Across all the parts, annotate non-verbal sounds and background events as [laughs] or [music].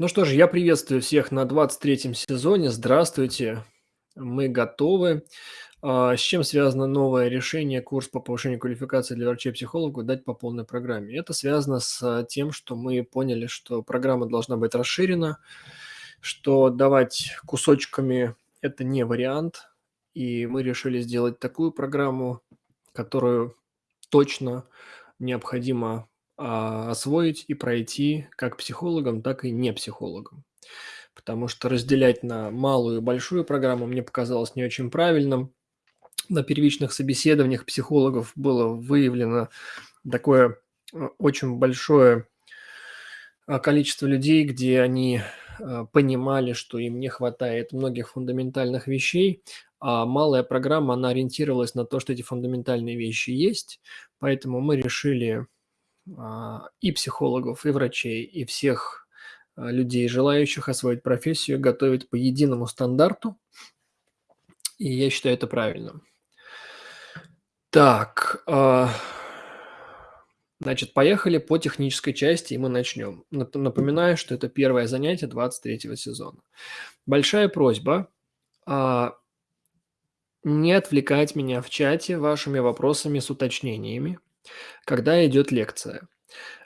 Ну что ж, я приветствую всех на 23 сезоне. Здравствуйте, мы готовы. А, с чем связано новое решение, курс по повышению квалификации для врачей-психологов дать по полной программе? Это связано с тем, что мы поняли, что программа должна быть расширена, что давать кусочками– это не вариант, и мы решили сделать такую программу, которую точно необходимо а, освоить и пройти как психологам, так и не психологам. Потому что разделять на малую и большую программу мне показалось не очень правильным. На первичных собеседованиях психологов было выявлено такое э, очень большое а, количество людей, где они а, понимали, что им не хватает многих фундаментальных вещей, а малая программа, она ориентировалась на то, что эти фундаментальные вещи есть, поэтому мы решили а, и психологов, и врачей, и всех а, людей, желающих освоить профессию, готовить по единому стандарту. И я считаю это правильным. Так, а, значит, поехали по технической части, и мы начнем. Напоминаю, что это первое занятие 23 сезона. Большая просьба не отвлекать меня в чате вашими вопросами с уточнениями когда идет лекция.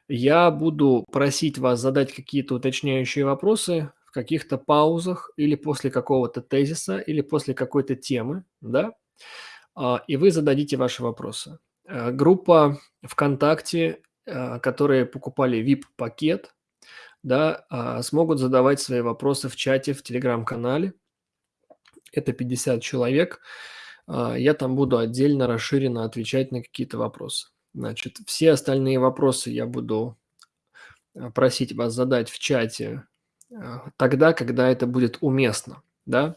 Я буду просить вас задать какие-то уточняющие вопросы в каких-то паузах или после какого-то тезиса, или после какой-то темы, да, а, и вы зададите ваши вопросы. Э, группа ВКонтакте, э, которые покупали VIP-пакет, да, а, смогут задавать свои вопросы в чате в Телеграм-канале. Это 50 человек. А, я там буду отдельно расширенно отвечать на какие-то вопросы. Значит, все остальные вопросы я буду э, просить вас задать в чате э, тогда, когда это будет уместно, да.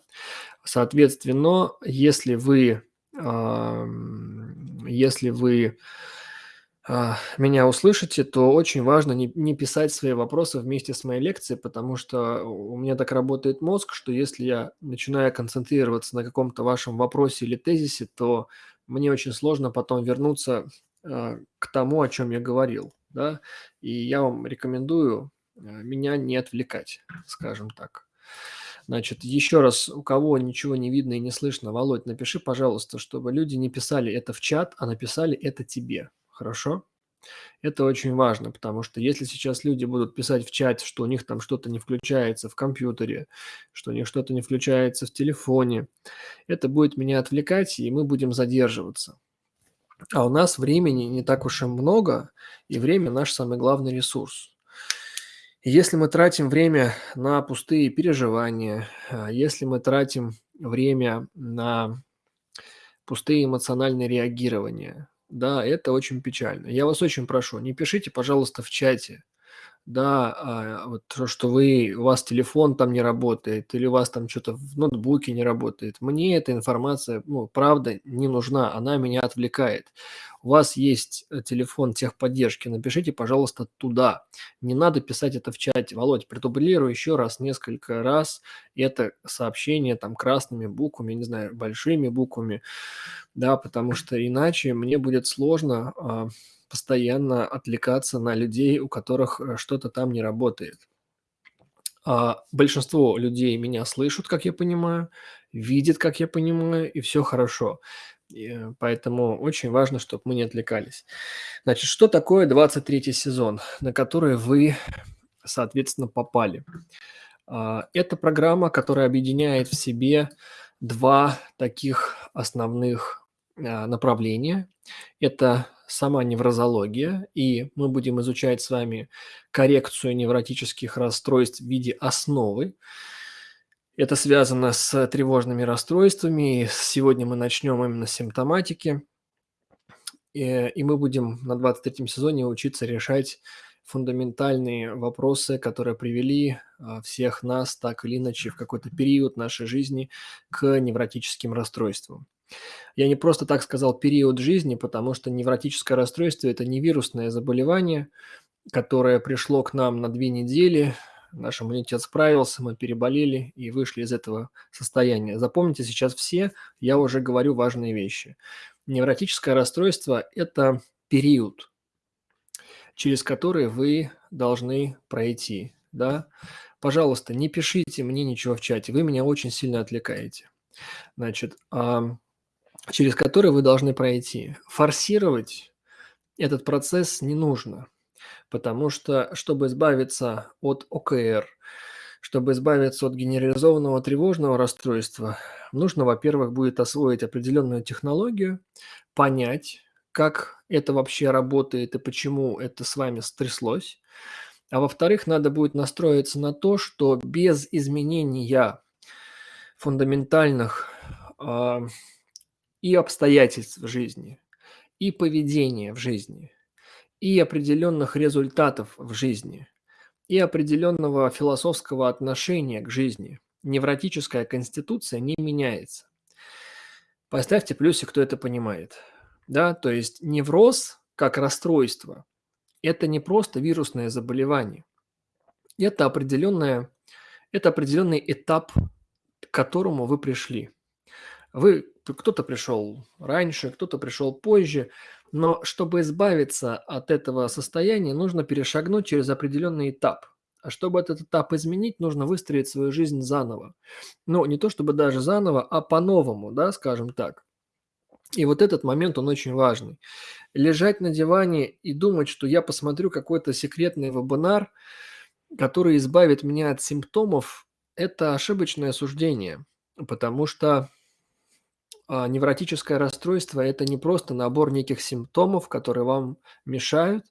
Соответственно, если вы, если вы а, меня услышите, то очень важно не, не писать свои вопросы вместе с моей лекцией, потому что у меня так работает мозг, что если я начинаю концентрироваться на каком-то вашем вопросе или тезисе, то мне очень сложно потом вернуться к тому, о чем я говорил, да, и я вам рекомендую а, меня не отвлекать, скажем так. Значит, еще раз, у кого ничего не видно и не слышно, Володь, напиши, пожалуйста, чтобы люди не писали это в чат, а написали это тебе, хорошо? Это очень важно, потому что если сейчас люди будут писать в чате, что у них там что-то не включается в компьютере, что у них что-то не включается в телефоне, это будет меня отвлекать, и мы будем задерживаться. А у нас времени не так уж и много, и время наш самый главный ресурс. если мы тратим время на пустые переживания, а, если мы тратим время на пустые эмоциональные реагирования, да, это очень печально. Я вас очень прошу, не пишите, пожалуйста, в чате, да, а, вот то, что вы, у вас телефон там не работает, или у вас там что-то в ноутбуке не работает. Мне эта информация, ну, правда, не нужна, она меня отвлекает. У вас есть э, телефон техподдержки, напишите, пожалуйста, туда. Не надо писать это в чате. Володь, предублирую еще раз, несколько раз это сообщение там красными буквами, не знаю, большими буквами, да, потому что иначе мне будет сложно а, постоянно отвлекаться на людей, у которых э, что-то там не работает. А большинство людей меня слышат, как я понимаю, видят, как я понимаю, и все хорошо. И э, поэтому очень важно, чтобы мы не отвлекались. Значит, что такое 23 сезон, на который вы, соответственно, попали? А, это программа, которая объединяет в себе два таких основных а, направления. Это сама неврозология, и мы будем изучать с вами коррекцию невротических расстройств в виде основы. Это связано с тревожными расстройствами. Сегодня мы начнем именно с симптоматики. И, и мы будем на 23 сезоне учиться решать фундаментальные вопросы, которые привели а, всех нас так или иначе в какой-то период нашей жизни к невротическим расстройствам. Я не просто так сказал период жизни, потому что невротическое расстройство – это не вирусное заболевание, которое пришло к нам на две недели, наш иммунитет справился, мы переболели и вышли из этого состояния. Запомните сейчас все, я уже говорю важные вещи. Невротическое расстройство – это период, через который вы должны пройти. Да? пожалуйста, не пишите мне ничего в чате, вы меня очень сильно отвлекаете. Значит, через который вы должны пройти. Форсировать этот процесс не нужно, потому что, чтобы избавиться от ОКР, чтобы избавиться от генерализованного тревожного расстройства, нужно, во-первых, будет освоить определенную технологию, понять, как это вообще работает и почему это с вами стряслось. А во-вторых, надо будет настроиться на то, что без изменения фундаментальных а, и обстоятельств в жизни, и поведения в жизни, и определенных результатов в жизни, и определенного философского отношения к жизни невротическая конституция не меняется. Поставьте плюсик, кто это понимает. Да, то есть невроз как расстройство– это не просто вирусное заболевание. Это, это определенный этап, к которому вы пришли. Вы, кто-то пришел раньше, кто-то пришел позже, но чтобы избавиться от этого состояния, нужно перешагнуть через определенный этап. А чтобы этот этап изменить, нужно выстроить свою жизнь заново. Ну, не то чтобы даже заново, а по-новому, да, скажем так. И вот этот момент, он очень важный. Лежать на диване и думать, что я посмотрю какой-то секретный вебинар, который избавит меня от симптомов, это ошибочное суждение, потому что а, невротическое расстройство– это не просто набор неких симптомов, которые вам мешают.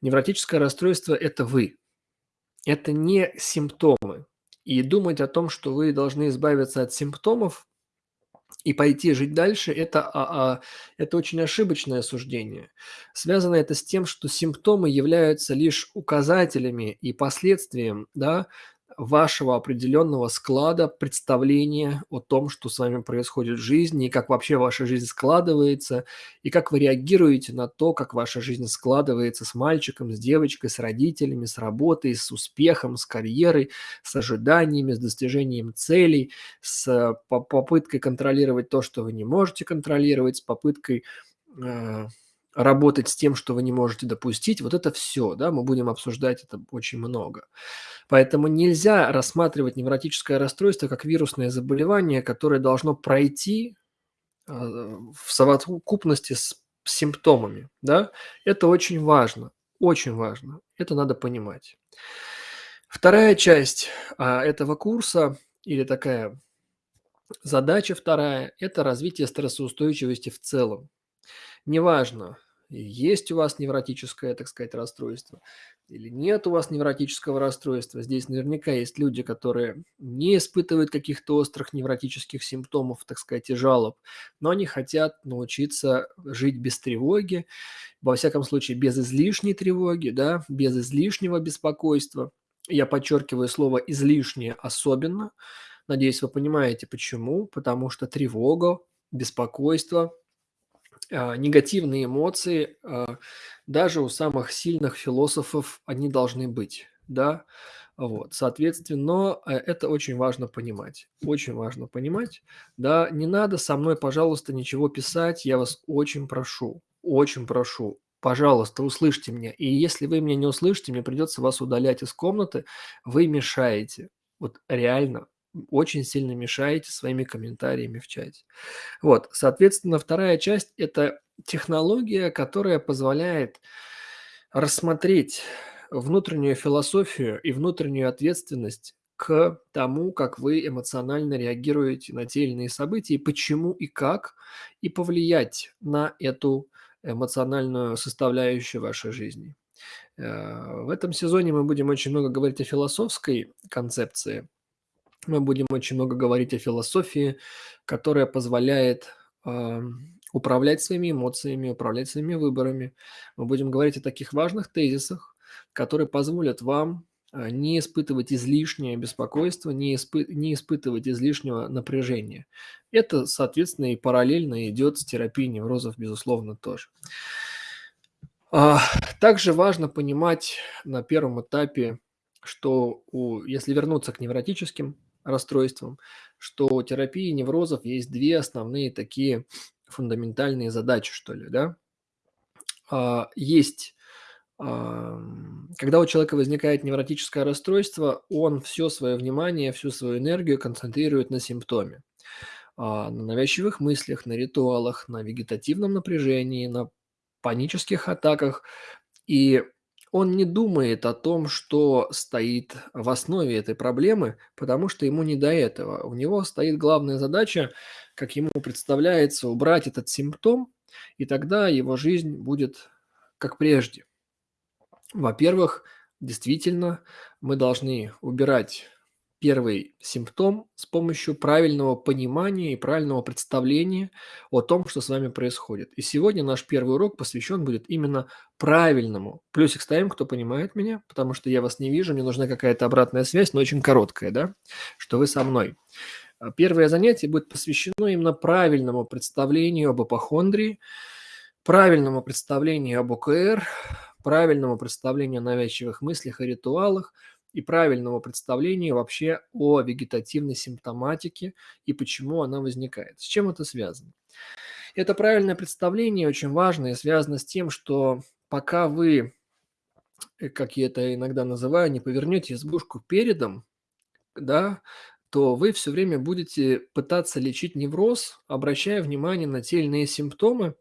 Невротическое расстройство– это вы. Это не симптомы. И думать о том, что вы должны избавиться от симптомов и пойти жить дальше, это, а, а, это очень ошибочное суждение. Связано это с тем, что симптомы являются лишь указателями и последствием да, вашего определенного склада представления о том, что с вами происходит в жизни, и как вообще ваша жизнь складывается, и как вы реагируете на то, как ваша жизнь складывается с мальчиком, с девочкой, с родителями, с работой, с успехом, с карьерой, с ожиданиями, с достижением целей, с попыткой контролировать то, что вы не можете контролировать, с попыткой э, работать с тем, что вы не можете допустить, вот это все, да, мы будем обсуждать это очень много. Поэтому нельзя рассматривать невротическое расстройство как вирусное заболевание, которое должно пройти а, в совокупности с симптомами, да. Это очень важно, очень важно, это надо понимать. Вторая часть а, этого курса или такая задача вторая – это развитие стрессоустойчивости в целом. Неважно, есть у вас невротическое, так сказать, расстройство или нет у вас невротического расстройства. Здесь наверняка есть люди, которые не испытывают каких-то острых невротических симптомов, так сказать, и жалоб, но они хотят научиться жить без тревоги, во всяком случае, без излишней тревоги, да, без излишнего беспокойства. Я подчеркиваю слово «излишнее» особенно. Надеюсь, вы понимаете, почему. Потому что тревога, беспокойство – негативные эмоции, а, даже у самых сильных философов они должны быть, да. Вот, соответственно, э, это очень важно понимать. Очень важно понимать. Да, не надо со мной, пожалуйста, ничего писать, я вас очень прошу, очень прошу. Пожалуйста, услышьте меня. И если вы меня не услышите, мне придется вас удалять из комнаты. Вы мешаете. Вот реально очень сильно мешаете своими комментариями в чате. Вот, соответственно, вторая часть – это технология, которая позволяет рассмотреть внутреннюю философию и внутреннюю ответственность к тому, как вы эмоционально реагируете на те или иные события, почему и как, и повлиять на эту эмоциональную составляющую вашей жизни. Э, в этом сезоне мы будем очень много говорить о философской концепции, мы будем очень много говорить о философии, которая позволяет э, управлять своими эмоциями, управлять своими выборами. Мы будем говорить о таких важных тезисах, которые позволят вам э, не испытывать излишнее беспокойство, не, испы не испытывать излишнего напряжения. Это, соответственно, и параллельно идет с терапией неврозов, безусловно, тоже. А, также важно понимать на первом этапе, что у, если вернуться к невротическим расстройствам, что у терапии неврозов есть две основные такие фундаментальные задачи, что ли, да. А, есть когда у человека возникает невротическое расстройство, он все свое внимание, всю свою энергию концентрирует на симптоме, а, на навязчивых мыслях, на ритуалах, на вегетативном напряжении, на панических атаках. И он не думает о том, что стоит в основе этой проблемы, потому что ему не до этого. У него стоит главная задача, как ему представляется, убрать этот симптом, и тогда его жизнь будет как прежде. Во-первых, действительно, мы должны убирать первый симптом с помощью правильного понимания и правильного представления о том, что с вами происходит. И сегодня наш первый урок посвящен будет именно правильному. Плюсик ставим, кто понимает меня, потому что я вас не вижу, мне нужна какая-то обратная связь, но очень короткая, да, что вы со мной. А первое занятие будет посвящено именно правильному представлению об апохондрии, правильному представлению об ОКР, правильному представлению о навязчивых мыслях и ритуалах – и правильного представления вообще о вегетативной симптоматике и почему она возникает. С чем это связано? Это правильное представление очень важно и связано с тем, что пока вы, э, как я это иногда называю, не повернете избушку передом, да, то вы все время будете пытаться лечить невроз, обращая внимание на те или иные симптомы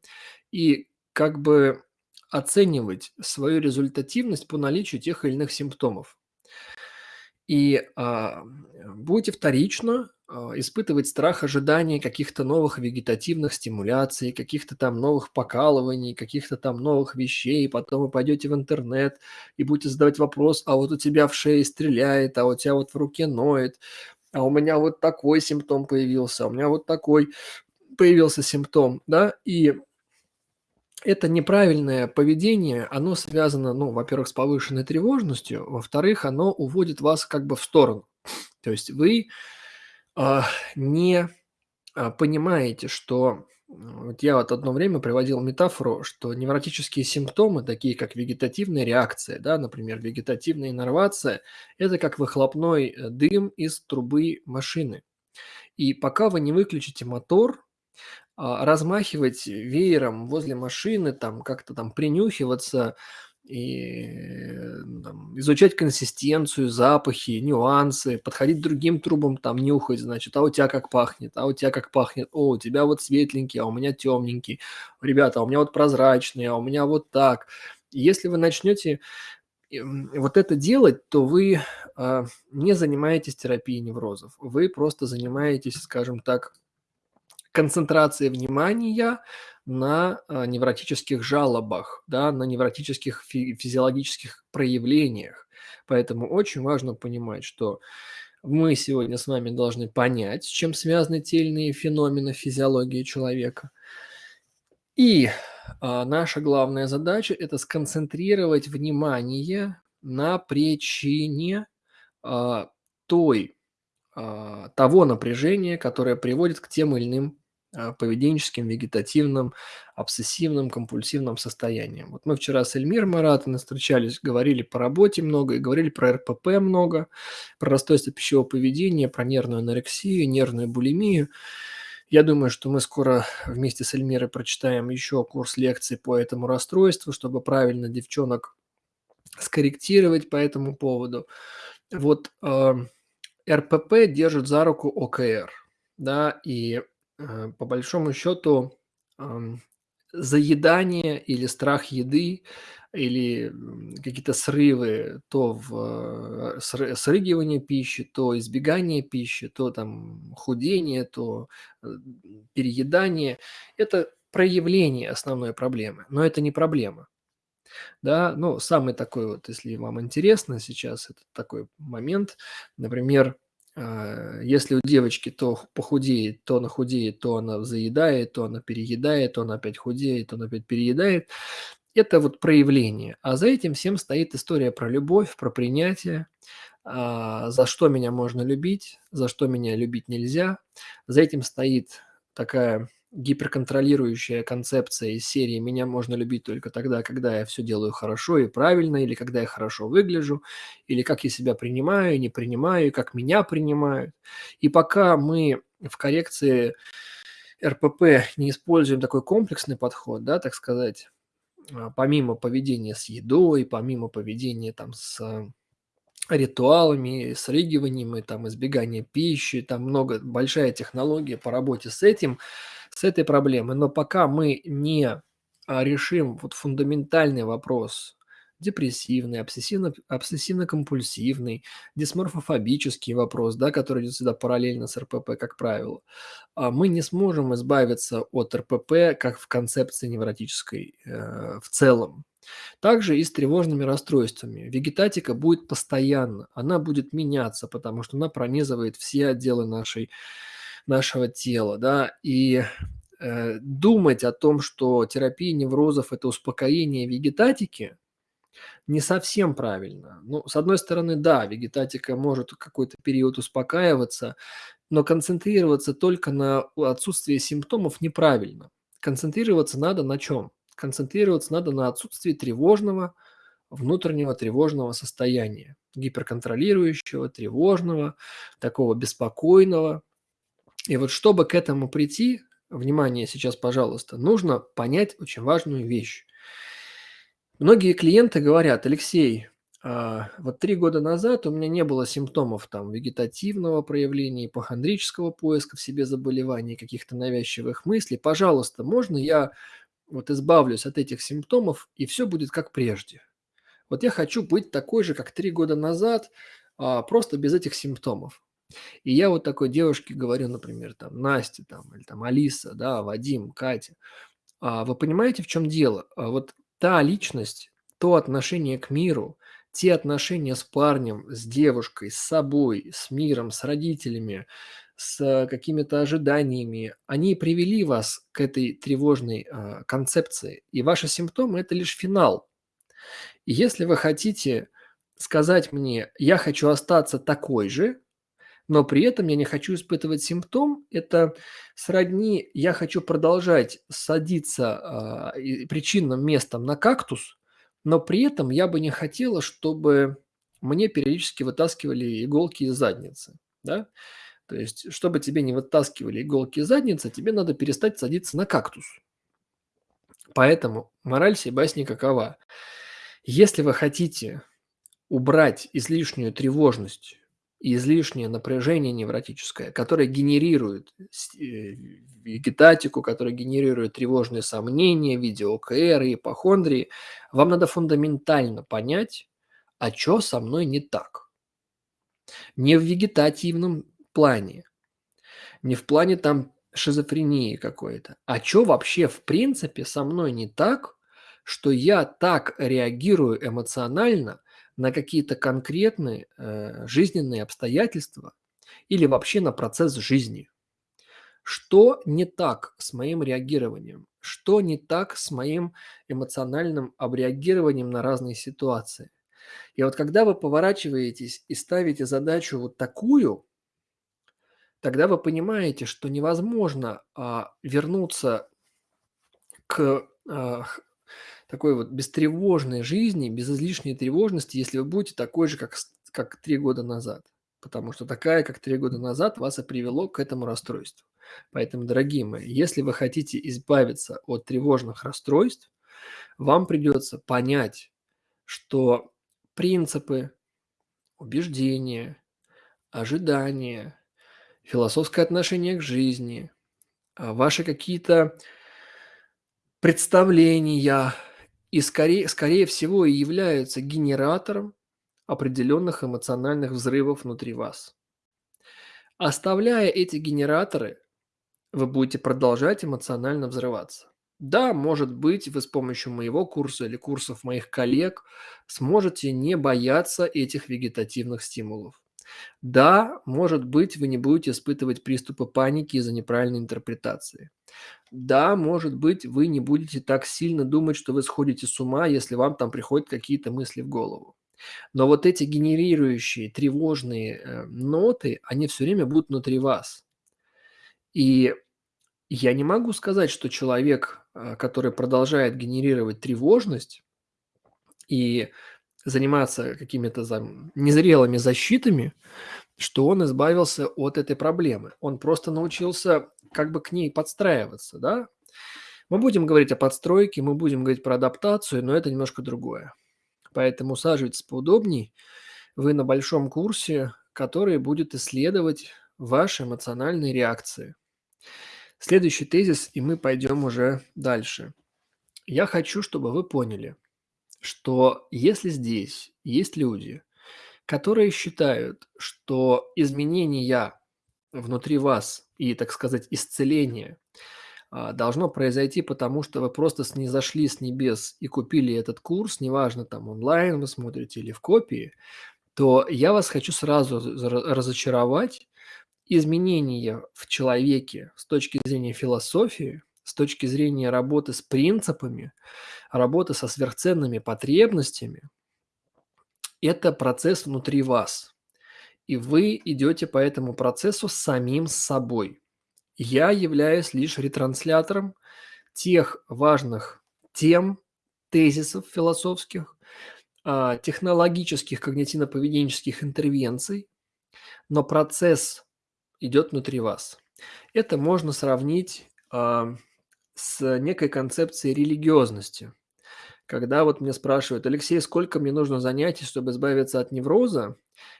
и как бы оценивать свою результативность по наличию тех или иных симптомов. И, а, будете вторично, а, испытывать страх ожидания каких-то новых вегетативных стимуляций, каких-то там новых покалываний, каких-то там новых вещей. Потом вы пойдете в интернет и будете задавать вопрос: "А вот у тебя в шее стреляет, а у тебя вот в руке ноет, а у меня вот такой симптом появился, а у меня вот такой появился симптом", да. И это неправильное поведение, оно связано, ну, во-первых, с повышенной тревожностью, во-вторых, оно уводит вас как бы в сторону. То есть вы а, не а, понимаете, что вот я вот одно время приводил метафору, что невротические симптомы, такие как вегетативная реакция, да, например, вегетативная иннервация, это как выхлопной э, дым из трубы машины. И пока вы не выключите мотор, размахивать веером возле машины, там как-то там принюхиваться и э, там, изучать консистенцию, запахи, нюансы, подходить к другим трубам, там нюхать, значит, а у тебя как пахнет, а у тебя как пахнет, о, у тебя вот светленький, а у меня темненький, ребята, а у меня вот прозрачный, а у меня вот так. Если вы начнете вот это делать, то вы а, не занимаетесь терапией неврозов, вы просто занимаетесь, скажем так, концентрация внимания на а, невротических жалобах, да, на невротических фи физиологических проявлениях. Поэтому очень важно понимать, что мы сегодня с вами должны понять, с чем связаны те или иные феномены физиологии человека. И а, наша главная задача – это сконцентрировать внимание на причине а, той, а, того напряжения, которое приводит к тем или иным поведенческим, вегетативным, обсессивным, компульсивным состоянием. Вот мы вчера с Эльмиром Маратовной встречались, говорили по работе много и говорили про РПП много, про расстройство пищевого поведения, про нервную анорексию, нервную булимию. Я думаю, что мы скоро вместе с Эльмирой прочитаем еще курс лекций по этому расстройству, чтобы правильно девчонок скорректировать по этому поводу. Вот э, РПП держит за руку ОКР, да, и по большому счету, заедание или страх еды, или какие-то срывы, то в э, срыгивание пищи, то избегание пищи, то там худение, то э, переедание. Это проявление основной проблемы, но это не проблема. Да, ну, самый такой вот, если вам интересно сейчас, это такой момент, например, если у девочки то похудеет, то она худеет, то она заедает, то она переедает, то она опять худеет, то она опять переедает. Это вот проявление. А за этим всем стоит история про любовь, про принятие, а, за что меня можно любить, за что меня любить нельзя. За этим стоит такая гиперконтролирующая концепция из серии «меня можно любить только тогда, когда я все делаю хорошо и правильно, или когда я хорошо выгляжу, или как я себя принимаю, не принимаю, как меня принимают». И пока мы в коррекции РПП не используем такой комплексный подход, да, так сказать, а, помимо поведения с едой, помимо поведения там с ритуалами, срыгиванием и там избегание пищи, там много, большая технология по работе с этим, с этой проблемой. Но пока мы не а, решим вот фундаментальный вопрос, депрессивный, обсессивно, обсессивно-компульсивный, дисморфофобический вопрос, да, который идет сюда параллельно с РПП, как правило, а, мы не сможем избавиться от РПП как в концепции невротической э, в целом. Также и с тревожными расстройствами. Вегетатика будет постоянно, она будет меняться, потому что она пронизывает все отделы нашей, нашего тела. Да? И э, думать о том, что терапия неврозов – это успокоение вегетатики, не совсем правильно. Ну, с одной стороны, да, вегетатика может какой-то период успокаиваться, но концентрироваться только на отсутствии симптомов неправильно. Концентрироваться надо на чем? концентрироваться надо на отсутствии тревожного, внутреннего тревожного состояния, гиперконтролирующего, тревожного, такого беспокойного. И вот чтобы к этому прийти, внимание сейчас, пожалуйста, нужно понять очень важную вещь. Многие клиенты говорят, Алексей, а, вот три года назад у меня не было симптомов там вегетативного проявления, ипохондрического поиска в себе заболеваний, каких-то навязчивых мыслей. Пожалуйста, можно я вот избавлюсь от этих симптомов, и все будет как прежде. Вот я хочу быть такой же, как три года назад, а, просто без этих симптомов. И я вот такой девушке говорю, например, там, Настя, там, или там Алиса, да, Вадим, Катя. А вы понимаете, в чем дело? А вот та личность, то отношение к миру, те отношения с парнем, с девушкой, с собой, с миром, с родителями, с какими-то ожиданиями, они привели вас к этой тревожной а, концепции. И ваши симптомы– это лишь финал. И если вы хотите сказать мне, я хочу остаться такой же, но при этом я не хочу испытывать симптом, это сродни, я хочу продолжать садиться э, причинным местом на кактус, но при этом я бы не хотела, чтобы мне периодически вытаскивали иголки из задницы. Да? То есть, чтобы тебе не вытаскивали иголки из задницы, тебе надо перестать садиться на кактус. Поэтому мораль сей басни какова. Если вы хотите убрать излишнюю тревожность излишнее напряжение невротическое, которое генерирует э, вегетатику, которое генерирует тревожные сомнения, видео-ОКР и ипохондрии, вам надо фундаментально понять, а что со мной не так. Не в вегетативном плане. Не в плане там шизофрении какой-то. А что вообще в принципе со мной не так, что я так реагирую эмоционально на какие-то конкретные э, жизненные обстоятельства или вообще на процесс жизни. Что не так с моим реагированием? Что не так с моим эмоциональным обреагированием на разные ситуации? И вот когда вы поворачиваетесь и ставите задачу вот такую, тогда вы понимаете, что невозможно а, вернуться к а, такой вот бестревожной жизни, без излишней тревожности, если вы будете такой же, как, как три года назад. Потому что такая, как три года назад, вас и привело к этому расстройству. Поэтому, дорогие мои, если вы хотите избавиться от тревожных расстройств, вам придется понять, что принципы, убеждения, ожидания, философское отношение к жизни, а, ваши какие-то представления и скорее, скорее всего и являются генератором определенных эмоциональных взрывов внутри вас. Оставляя эти генераторы, вы будете продолжать эмоционально взрываться. Да, может быть, вы с помощью моего курса или курсов моих коллег сможете не бояться этих вегетативных стимулов. Да, может быть, вы не будете испытывать приступы паники из-за неправильной интерпретации. Да, может быть, вы не будете так сильно думать, что вы сходите с ума, если вам там приходят какие-то мысли в голову. Но вот эти генерирующие тревожные э, ноты, они все время будут внутри вас. И я не могу сказать, что человек, э, который продолжает генерировать тревожность и заниматься какими-то незрелыми защитами, что он избавился от этой проблемы. Он просто научился как бы к ней подстраиваться, да. Мы будем говорить о подстройке, мы будем говорить про адаптацию, но это немножко другое. Поэтому усаживайтесь поудобней. Вы на большом курсе, который будет исследовать ваши эмоциональные реакции. Следующий тезис, и мы пойдем уже дальше. Я хочу, чтобы вы поняли, что если здесь есть люди, которые считают, что изменения внутри вас и, так сказать, исцеление а, должно произойти, потому что вы просто снизошли с небес и купили этот курс, неважно, там онлайн вы смотрите или в копии, то я вас хочу сразу разочаровать. Изменения в человеке с точки зрения философии, с точки зрения работы с принципами, работы со сверхценными потребностями – это процесс внутри вас. И вы идете по этому процессу самим собой. Я являюсь лишь ретранслятором тех важных тем, тезисов философских, а, технологических когнитивно-поведенческих интервенций, но процесс идет внутри вас. Это можно сравнить а, с некой концепцией религиозности. Когда вот меня спрашивают: "Алексей, сколько мне нужно занятий, чтобы избавиться от невроза?"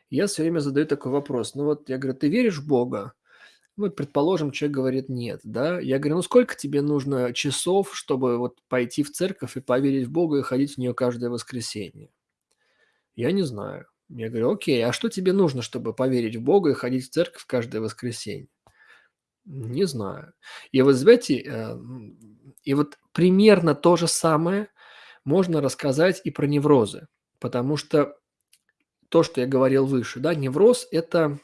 Я все время задаю такой вопрос. Ну вот я говорю: "Ты веришь в Бога?" Ну, предположим, человек говорит: "Нет", да. Я говорю: "Ну, сколько тебе нужно часов, чтобы вот пойти в церковь и поверить в Бога и ходить в нее каждое воскресенье?" Я не знаю. Я говорю: "Окей, а что тебе нужно, чтобы поверить в Бога и ходить в церковь каждое воскресенье?" Не знаю. И вот знаете, э, и вот примерно то же самое можно рассказать и про неврозы. Потому что то, что я говорил выше, да, невроз– это…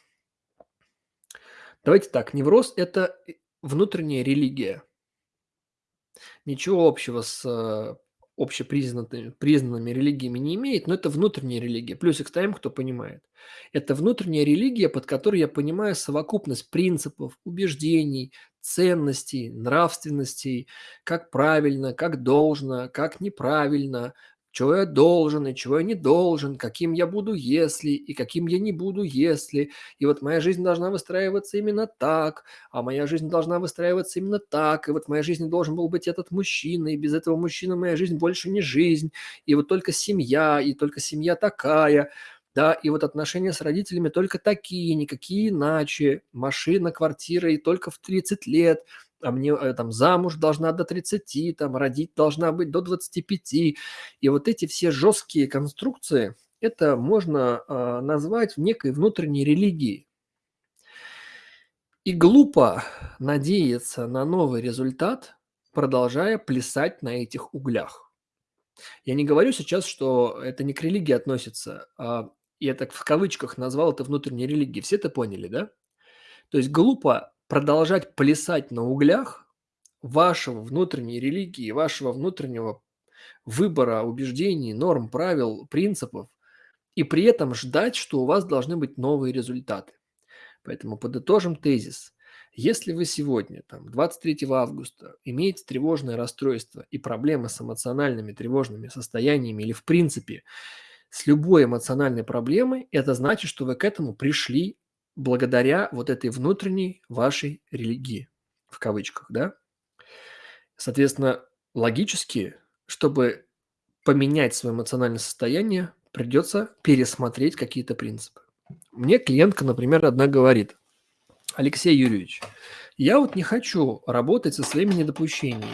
Давайте так, невроз– это внутренняя религия. Ничего общего с э, общепризнанными признанными религиями не имеет, но это внутренняя религия. Плюсик ставим, кто понимает. Это внутренняя религия, под которой я понимаю совокупность принципов, убеждений, ценностей, нравственностей, как правильно, как должно, как неправильно, чего я должен и чего я не должен, каким я буду, если, и каким я не буду, если. И вот моя жизнь должна выстраиваться именно так, а моя жизнь должна выстраиваться именно так, и вот в моей жизни должен был быть этот мужчина, и без этого мужчины моя жизнь больше не жизнь, и вот только семья, и только семья такая, да, и вот отношения с родителями только такие, никакие иначе, машина, квартира и только в 30 лет – а мне э, там замуж должна до 30, там родить должна быть до 25. И вот эти все жесткие конструкции, это можно э, назвать некой внутренней религией. И глупо надеяться на новый результат, продолжая плясать на этих углях. Я не говорю сейчас, что это не к религии относится, а я так в кавычках назвал это внутренней религией. Все это поняли, да? То есть глупо продолжать плясать на углях вашего внутренней религии, вашего внутреннего выбора убеждений, норм, правил, принципов, и при этом ждать, что у вас должны быть новые результаты. Поэтому подытожим тезис. Если вы сегодня, там, 23 августа, имеете тревожное расстройство и проблемы с эмоциональными тревожными состояниями или в принципе с любой эмоциональной проблемой, это значит, что вы к этому пришли благодаря вот этой внутренней вашей религии, в кавычках, да. Соответственно, логически, чтобы поменять свое эмоциональное состояние, придется пересмотреть какие-то принципы. Мне клиентка, например, одна говорит: "Алексей Юрьевич, я вот не хочу работать со своими недопущениями.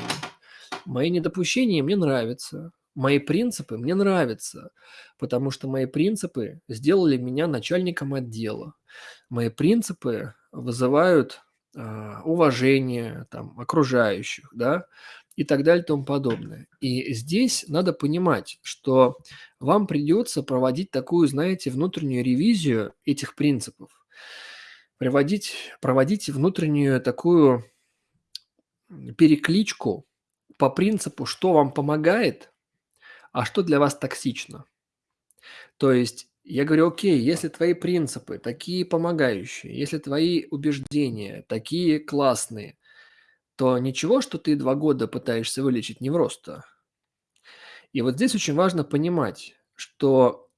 Мои недопущения мне нравятся, мои принципы мне нравятся, потому что мои принципы сделали меня начальником отдела. Мои принципы вызывают а, уважение там, окружающих, да, и так далее и тому подобное. И здесь надо понимать, что вам придется проводить такую, знаете, внутреннюю ревизию этих принципов, проводить, проводить внутреннюю такую перекличку по принципу, что вам помогает, а что для вас токсично. То есть я говорю, окей, если твои принципы такие помогающие, если твои убеждения такие классные, то ничего, что ты два года пытаешься вылечить невроз-то. И вот здесь очень важно понимать, что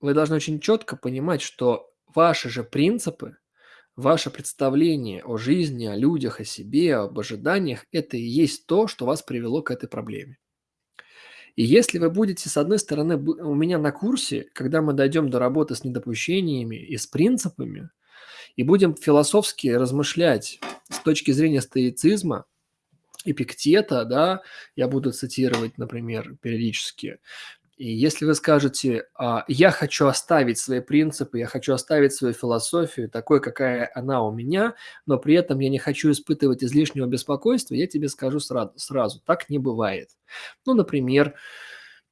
вы должны очень четко понимать, что ваши же принципы, Ваше представление о жизни, о людях, о себе, об ожиданиях– это и есть то, что вас привело к этой проблеме. И если вы будете, с одной стороны, у меня на курсе, когда мы дойдем до работы с недопущениями и с принципами, и будем философски размышлять с точки зрения стоицизма, Эпиктета, да, я буду цитировать, например, периодически, и если вы скажете, а, я хочу оставить свои принципы, я хочу оставить свою философию такой, какая она у меня, но при этом я не хочу испытывать излишнего беспокойства, я тебе скажу сразу, сразу так не бывает. Ну, например,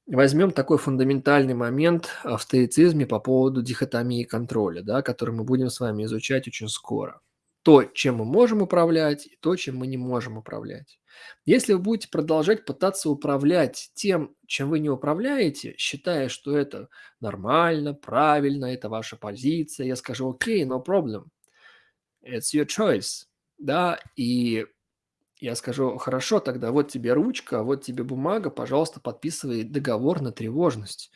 возьмем такой фундаментальный момент в стоицизме по поводу дихотомии контроля, да, который мы будем с вами изучать очень скоро. То, чем мы можем управлять, и то, чем мы не можем управлять. Если вы будете продолжать пытаться управлять тем, чем вы не управляете, считая, что это нормально, правильно, это ваша позиция, я скажу, окей, okay, no problem, it's your choice, да, и я скажу, хорошо, тогда вот тебе ручка, вот тебе бумага, пожалуйста, подписывай договор на тревожность.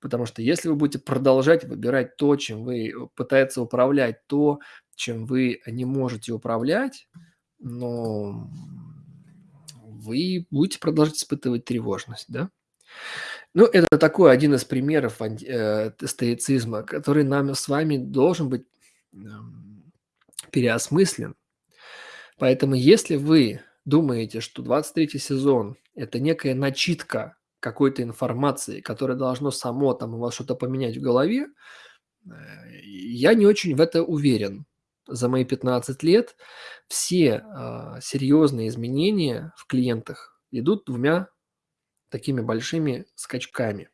Потому что если вы будете продолжать выбирать то, чем вы пытаетесь управлять, то, чем вы не можете управлять, но вы будете продолжать испытывать тревожность, да? Ну, это такой один из примеров э, стоицизма, который нам с вами должен быть переосмыслен. Поэтому если вы думаете, что 23 сезон – это некая начитка какой-то информации, которая должно само там у вас что-то поменять в голове, э, я не очень в это уверен за мои 15 лет все а, серьезные изменения в клиентах идут двумя такими большими скачками.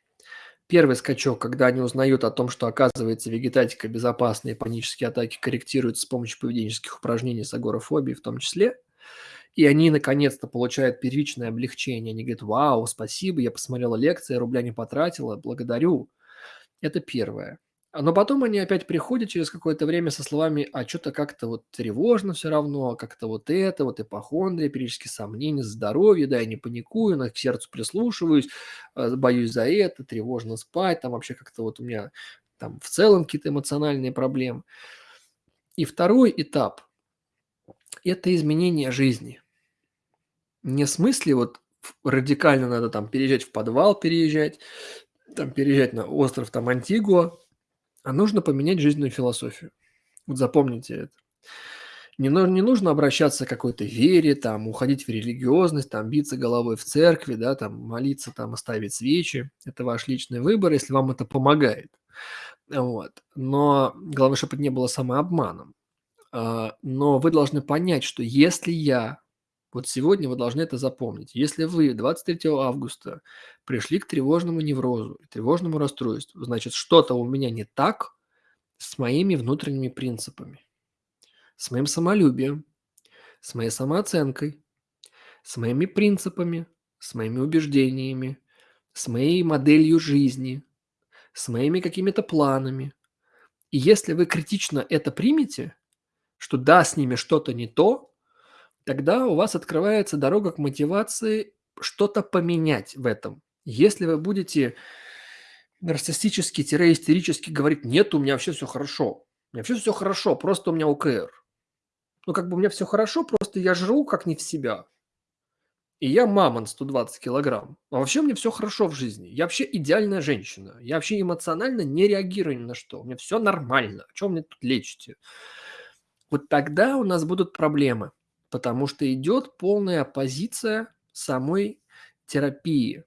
Первый скачок, когда они узнают о том, что, оказывается, вегетатика безопасна и панические атаки корректируют с помощью поведенческих упражнений с агорафобией в том числе. И они наконец-то получают первичное облегчение. Они говорят, вау, спасибо, я посмотрела лекции, рубля не потратила, благодарю. Это первое. А, но потом они опять приходят через какое-то время со словами, а что-то как-то вот тревожно все равно, как-то вот это, вот ипохондрия, периодически сомнения, здоровье, да, я не паникую, на к сердцу прислушиваюсь, э, боюсь за это, тревожно спать, там вообще как-то вот у меня там в целом какие-то эмоциональные проблемы. И второй этап – это изменение жизни. Не в смысле вот радикально надо там переезжать в подвал, переезжать, там переезжать на остров там Антигуа, а нужно поменять жизненную философию. Вот запомните это. Не, не нужно обращаться к какой-то вере, там, уходить в религиозность, там, биться головой в церкви, да, там, молиться, там, оставить свечи. Это ваш личный выбор, если вам это помогает. Вот. Но главное, чтобы это не было самообманом. А, но вы должны понять, что если я вот сегодня вы должны это запомнить. Если вы 23 августа пришли к тревожному неврозу, тревожному расстройству, значит, что-то у меня не так с моими внутренними принципами, с моим самолюбием, с моей самооценкой, с моими принципами, с моими убеждениями, с моей моделью жизни, с моими какими-то планами. И если вы критично это примете, что да, с ними что-то не то, тогда у вас открывается дорога к мотивации что-то поменять в этом. Если вы будете нарциссически-истерически говорить, нет, у меня вообще все хорошо, у меня вообще все хорошо, просто у меня ОКР. Ну, как бы у меня все хорошо, просто я жру как не в себя. И я мамон 120 килограмм. А вообще мне все хорошо в жизни. Я вообще идеальная женщина. Я вообще эмоционально не реагирую ни на что. У меня все нормально. Чем мне тут лечите? Вот тогда у нас будут проблемы потому что идет полная оппозиция самой терапии.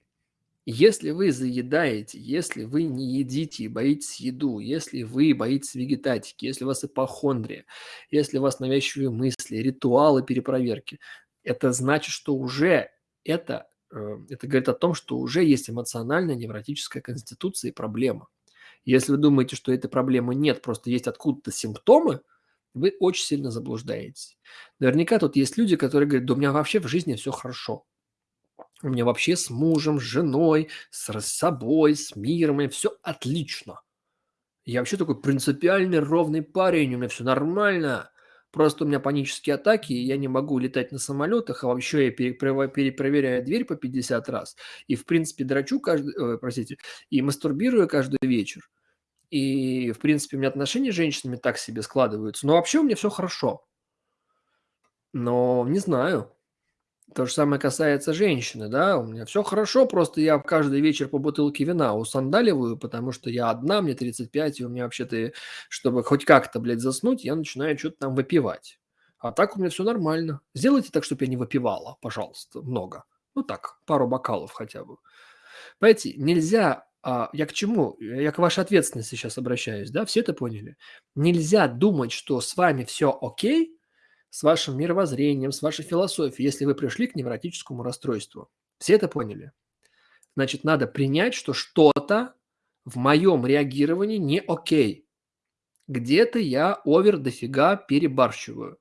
Если вы заедаете, если вы не едите и боитесь еду, если вы боитесь вегетатики, если у вас ипохондрия, если у вас навязчивые мысли, ритуалы перепроверки, это значит, что уже это, э, это говорит о том, что уже есть эмоциональная невротическая конституция и проблема. Если вы думаете, что этой проблемы нет, просто есть откуда-то симптомы – вы очень сильно заблуждаетесь. Наверняка тут есть люди, которые говорят, да у меня вообще в жизни все хорошо. У меня вообще с мужем, с женой, с собой, с миром, все отлично. Я вообще такой принципиальный, ровный парень, у меня все нормально. Просто у меня панические атаки, и я не могу летать на самолетах, а вообще я перепроверяю дверь по 50 раз. И, в принципе, драчу каждый, э, простите, и мастурбирую каждый вечер. И, в принципе, у меня отношения с женщинами так себе складываются. Но вообще у меня все хорошо. Но не знаю. То же самое касается женщины, да. У меня все хорошо, просто я каждый вечер по бутылке вина усандаливаю, потому что я одна, мне 35, и у меня вообще-то, чтобы хоть как-то, блядь, заснуть, я начинаю что то там выпивать. А так у меня все нормально. Сделайте так, чтобы я не выпивала, пожалуйста, много. Ну так, пару бокалов хотя бы. Понимаете, нельзя а, я к чему? Я к вашей ответственности сейчас обращаюсь, да? Все это поняли? Нельзя думать, что с вами все окей, с вашим мировоззрением, с вашей философией, если вы пришли к невротическому расстройству. Все это поняли? Значит, надо принять, что что-то в моем реагировании не окей. Где-то я овер дофига перебарщиваю.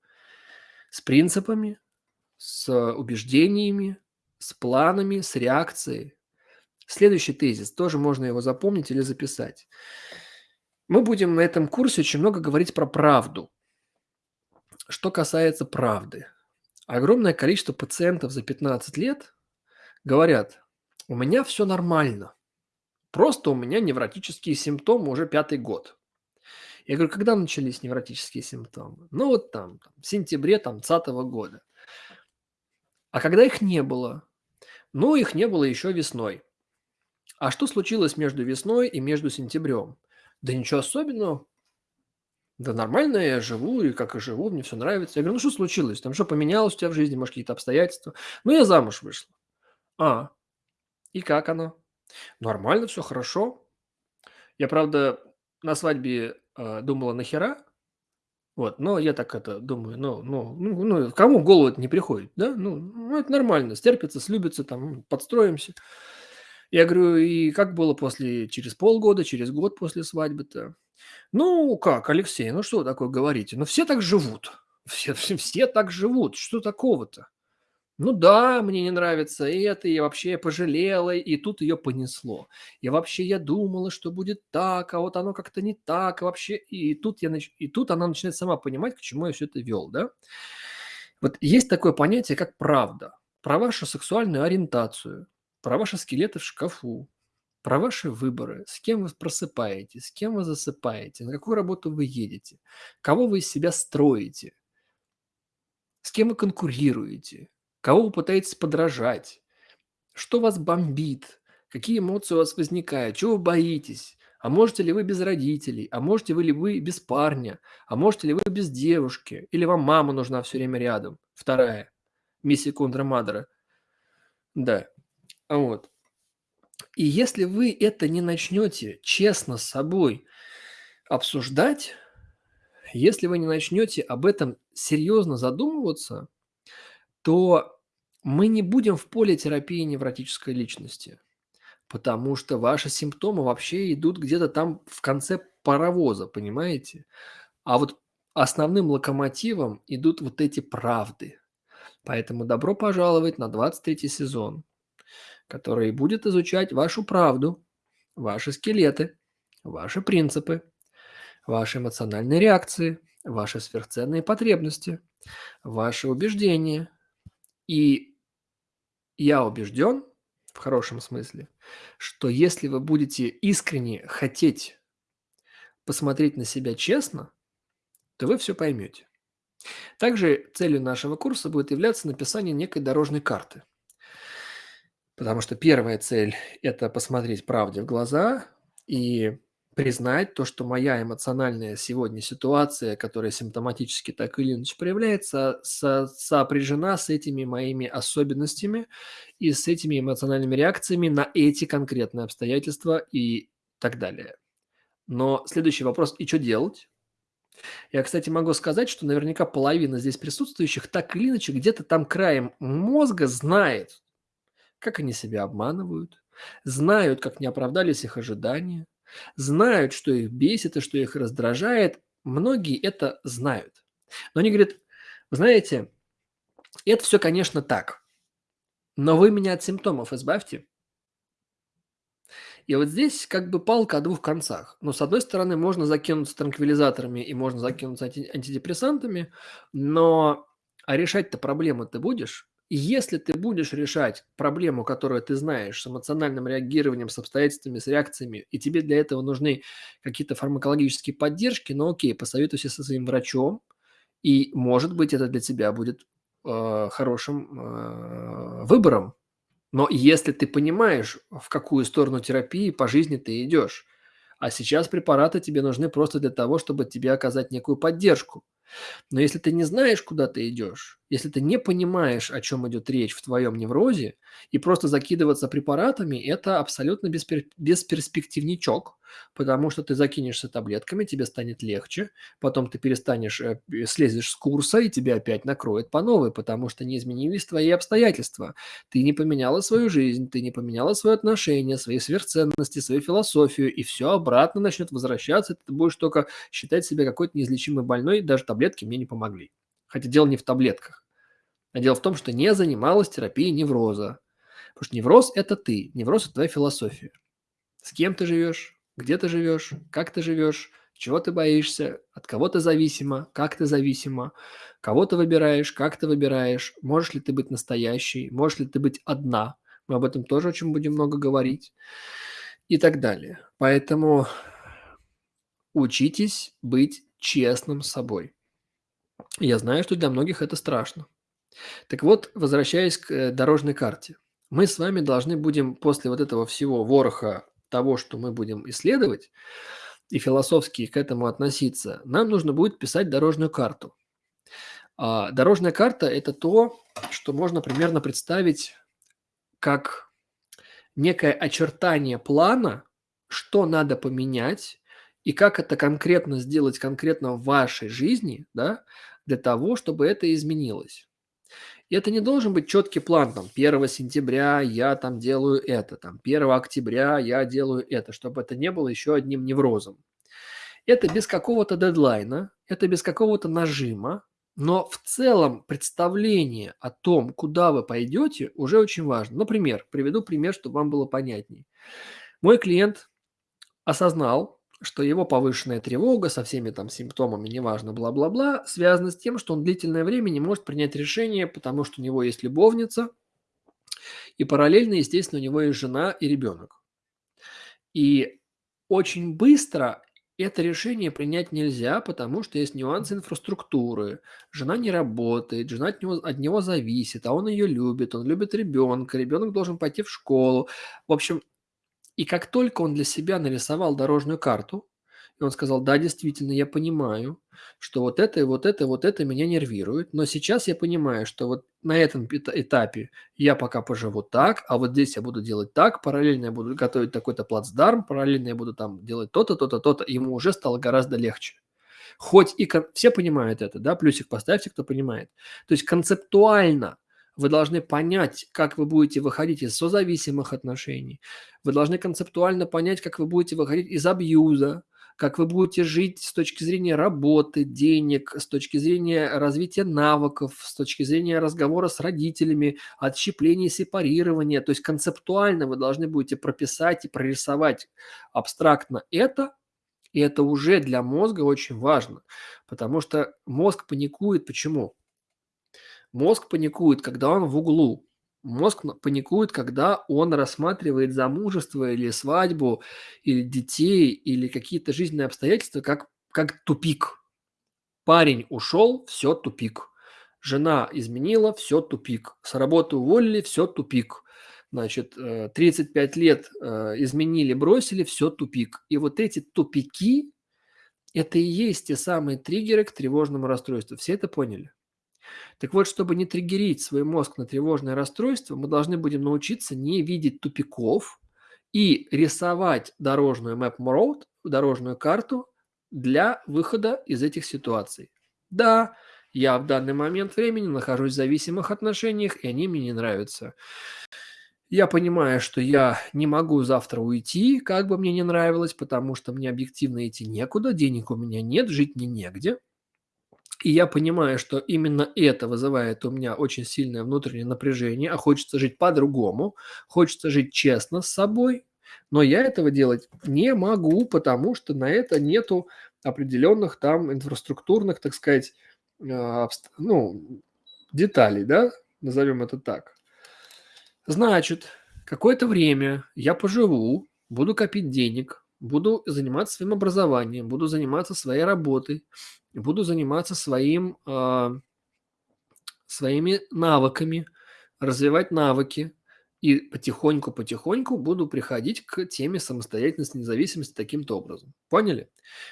С принципами, с убеждениями, с планами, с реакцией. Следующий тезис, тоже можно его запомнить или записать. Мы будем на этом курсе очень много говорить про правду. Что касается правды. Огромное количество пациентов за 15 лет говорят, у меня все нормально, просто у меня невротические симптомы уже пятый год. Я говорю, когда начались невротические симптомы? Ну вот там, в сентябре там 2020 года. А когда их не было? Ну, их не было еще весной. А что случилось между весной и между сентябрем? Да ничего особенного. Да нормально я живу, и как и живу, мне все нравится. Я говорю, ну что случилось? Там что поменялось у тебя в жизни, может, какие-то обстоятельства? Ну, я замуж вышла. А, и как оно? Нормально, все хорошо. Я, правда, на свадьбе э, думала, нахера? Вот, но я так это думаю, ну, ну, ну, ну, кому в голову это не приходит, да? Ну, ну это нормально, стерпится, слюбится, там, подстроимся. Я говорю, и как было после, через полгода, через год после свадьбы-то? Ну, как, Алексей, ну что вы такое говорите? Ну, все так живут. [laughs] Все, все так живут. Что такого-то? Ну да, мне не нравится это, и вообще я пожалела, и тут ее понесло. И вообще я думала, что будет так, а вот оно как-то не так, и вообще... И тут, я, нач- и тут она начинает сама понимать, к чему я все это вел, да? Вот есть такое понятие, как правда. Про вашу сексуальную ориентацию, про ваши скелеты в шкафу, про ваши выборы, с кем вы просыпаетесь, с кем вы засыпаете, на какую работу вы едете, кого вы из себя строите, с кем вы конкурируете, кого вы пытаетесь подражать, что вас бомбит, какие эмоции у вас возникают, чего вы боитесь, а можете ли вы без родителей, а можете ли вы без парня, а можете ли вы без девушки, или вам мама нужна все время рядом, вторая, миссия контрамадра. Да, вот. И если вы это не начнете честно с собой обсуждать, если вы не начнете об этом серьезно задумываться, то мы не будем в поле терапии невротической личности, потому что ваши симптомы вообще идут где-то там в конце паровоза, понимаете? А вот основным локомотивом идут вот эти правды. Поэтому добро пожаловать на 23 сезон который будет изучать вашу правду, ваши скелеты, ваши принципы, ваши эмоциональные реакции, ваши сверхценные потребности, ваши убеждения. И я убежден, в хорошем смысле, что если вы будете искренне хотеть посмотреть на себя честно, то вы все поймете. Также целью нашего курса будет являться написание некой дорожной карты – Потому что первая цель– это посмотреть правде в глаза и признать то, что моя эмоциональная сегодня ситуация, которая симптоматически так или иначе проявляется, со сопряжена с этими моими особенностями и с этими эмоциональными реакциями на эти конкретные обстоятельства и так далее. Но следующий вопрос – и что делать? Я, кстати, могу сказать, что наверняка половина здесь присутствующих так или иначе где-то там краем мозга знает, как они себя обманывают, знают, как не оправдались их ожидания, знают, что их бесит и что их раздражает. Многие это знают. Но они говорят, знаете, это все, конечно, так, но вы меня от симптомов избавьте. И вот здесь как бы палка о двух концах. Но с одной стороны, можно закинуться транквилизаторами и можно закинуться антидепрессантами, но а решать-то проблему ты будешь? И если ты будешь решать проблему, которую ты знаешь, с эмоциональным реагированием, с обстоятельствами, с реакциями, и тебе для этого нужны какие-то фармакологические поддержки, ну окей, посоветуйся со своим врачом, и, может быть, это для тебя будет э, хорошим э, выбором. Но если ты понимаешь, в какую сторону терапии по жизни ты идешь, а сейчас препараты тебе нужны просто для того, чтобы тебе оказать некую поддержку. Но если ты не знаешь, куда ты идешь, если ты не понимаешь, о чем идет речь в твоем неврозе, и просто закидываться препаратами– это абсолютно беспер... бесперспективничок, потому что ты закинешься таблетками, тебе станет легче, потом ты перестанешь, э, слезешь с курса, и тебя опять накроет по новой, потому что не изменились твои обстоятельства. Ты не поменяла свою жизнь, ты не поменяла свое отношение, свои сверхценности, свою философию, и все обратно начнет возвращаться, ты будешь только считать себя какой-то неизлечимой больной, даже таблетки мне не помогли. Хотя дело не в таблетках. А дело в том, что не занималась терапией невроза. Потому что невроз – это ты, невроз – это твоя философия. С кем ты живешь, где ты живешь, как ты живешь, чего ты боишься, от кого ты зависима, как ты зависима, кого ты выбираешь, как ты выбираешь, можешь ли ты быть настоящей, можешь ли ты быть одна. Мы об этом тоже очень будем много говорить и так далее. Поэтому учитесь быть честным с Я знаю, что для многих это страшно. Так вот, возвращаясь к э, дорожной карте. Мы с вами должны будем после вот этого всего вороха того, что мы будем исследовать, и философски к этому относиться, нам нужно будет писать дорожную карту. А дорожная карта – это то, что можно примерно представить как некое очертание плана, что надо поменять и как это конкретно сделать конкретно в вашей жизни, да, для того, чтобы это изменилось. И это не должен быть четкий план, там, 1 сентября я там делаю это, там, 1 октября я делаю это, чтобы это не было еще одним неврозом. Это без какого-то дедлайна, это без какого-то нажима, но в целом представление о том, куда вы пойдете, уже очень важно. Например, приведу пример, чтобы вам было понятней. Мой клиент осознал, что его повышенная тревога со всеми там симптомами, неважно, бла-бла-бла, связана с тем, что он длительное время не может принять решение, потому что у него есть любовница, и параллельно, естественно, у него есть жена и ребенок. И очень быстро это решение принять нельзя, потому что есть нюансы инфраструктуры. Жена не работает, жена от него, от него зависит, а он ее любит, он любит ребенка, ребенок должен пойти в школу. В общем, и как только он для себя нарисовал дорожную карту, и он сказал, да, действительно, я понимаю, что вот это вот это, вот это меня нервирует, но сейчас я понимаю, что вот на этом этапе я пока поживу так, а вот здесь я буду делать так, параллельно я буду готовить такой-то плацдарм, параллельно я буду там делать то-то, то-то, то-то, ему уже стало гораздо легче. Хоть и все понимают это, да, плюсик поставьте, кто понимает. То есть концептуально вы должны понять, как вы будете выходить из созависимых отношений. Вы должны концептуально понять, как вы будете выходить из абьюза, как вы будете жить с точки зрения работы, денег, с точки зрения развития навыков, с точки зрения разговора с родителями, отщепления, сепарирования. То есть концептуально вы должны будете прописать и прорисовать абстрактно это, и это уже для мозга очень важно, потому что мозг паникует. Почему? Мозг паникует, когда он в углу. Мозг паникует, когда он рассматривает замужество или свадьбу, или детей, или какие-то жизненные обстоятельства как, как тупик. Парень ушел, все тупик. Жена изменила, все тупик. С работы уволили, все тупик. Значит, 35 э, лет э, изменили, бросили, все тупик. И вот эти тупики, это и есть те самые триггеры к тревожному расстройству. Все это поняли? Так вот, чтобы не триггерить свой мозг на тревожное расстройство, мы должны будем научиться не видеть тупиков и рисовать дорожную map road, дорожную карту для выхода из этих ситуаций. Да, я в данный момент времени нахожусь в зависимых отношениях, и они мне не нравятся. Я понимаю, что я не могу завтра уйти, как бы мне не нравилось, потому что мне объективно идти некуда, денег у меня нет, жить мне негде. И я понимаю, что именно это вызывает у меня очень сильное внутреннее напряжение, а хочется жить по-другому, хочется жить честно с собой, но я этого делать не могу, потому что на это нету определенных там инфраструктурных, так сказать, а, ну, деталей, да, назовем это так. Значит, какое-то время я поживу, буду копить денег, буду заниматься своим образованием, буду заниматься своей работой, буду заниматься своим, а, своими навыками, развивать навыки. И потихоньку-потихоньку буду приходить к теме самостоятельности, независимости таким-то образом. Поняли?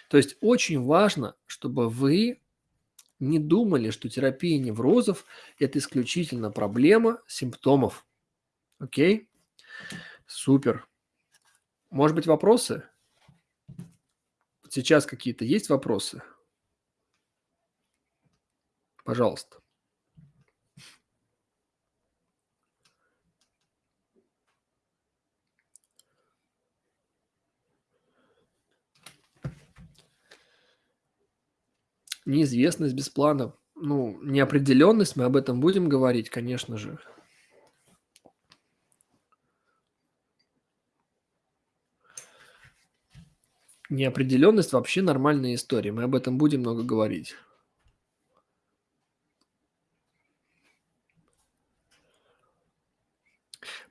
То есть очень важно, чтобы вы не думали, что терапия неврозов– это исключительно проблема симптомов. Окей? Супер. Может быть, вопросы? Сейчас какие-то есть вопросы? Пожалуйста. Неизвестность без плана. Ну, неопределенность, мы об этом будем говорить, конечно же. Неопределенность вообще нормальная история. Мы об этом будем много говорить.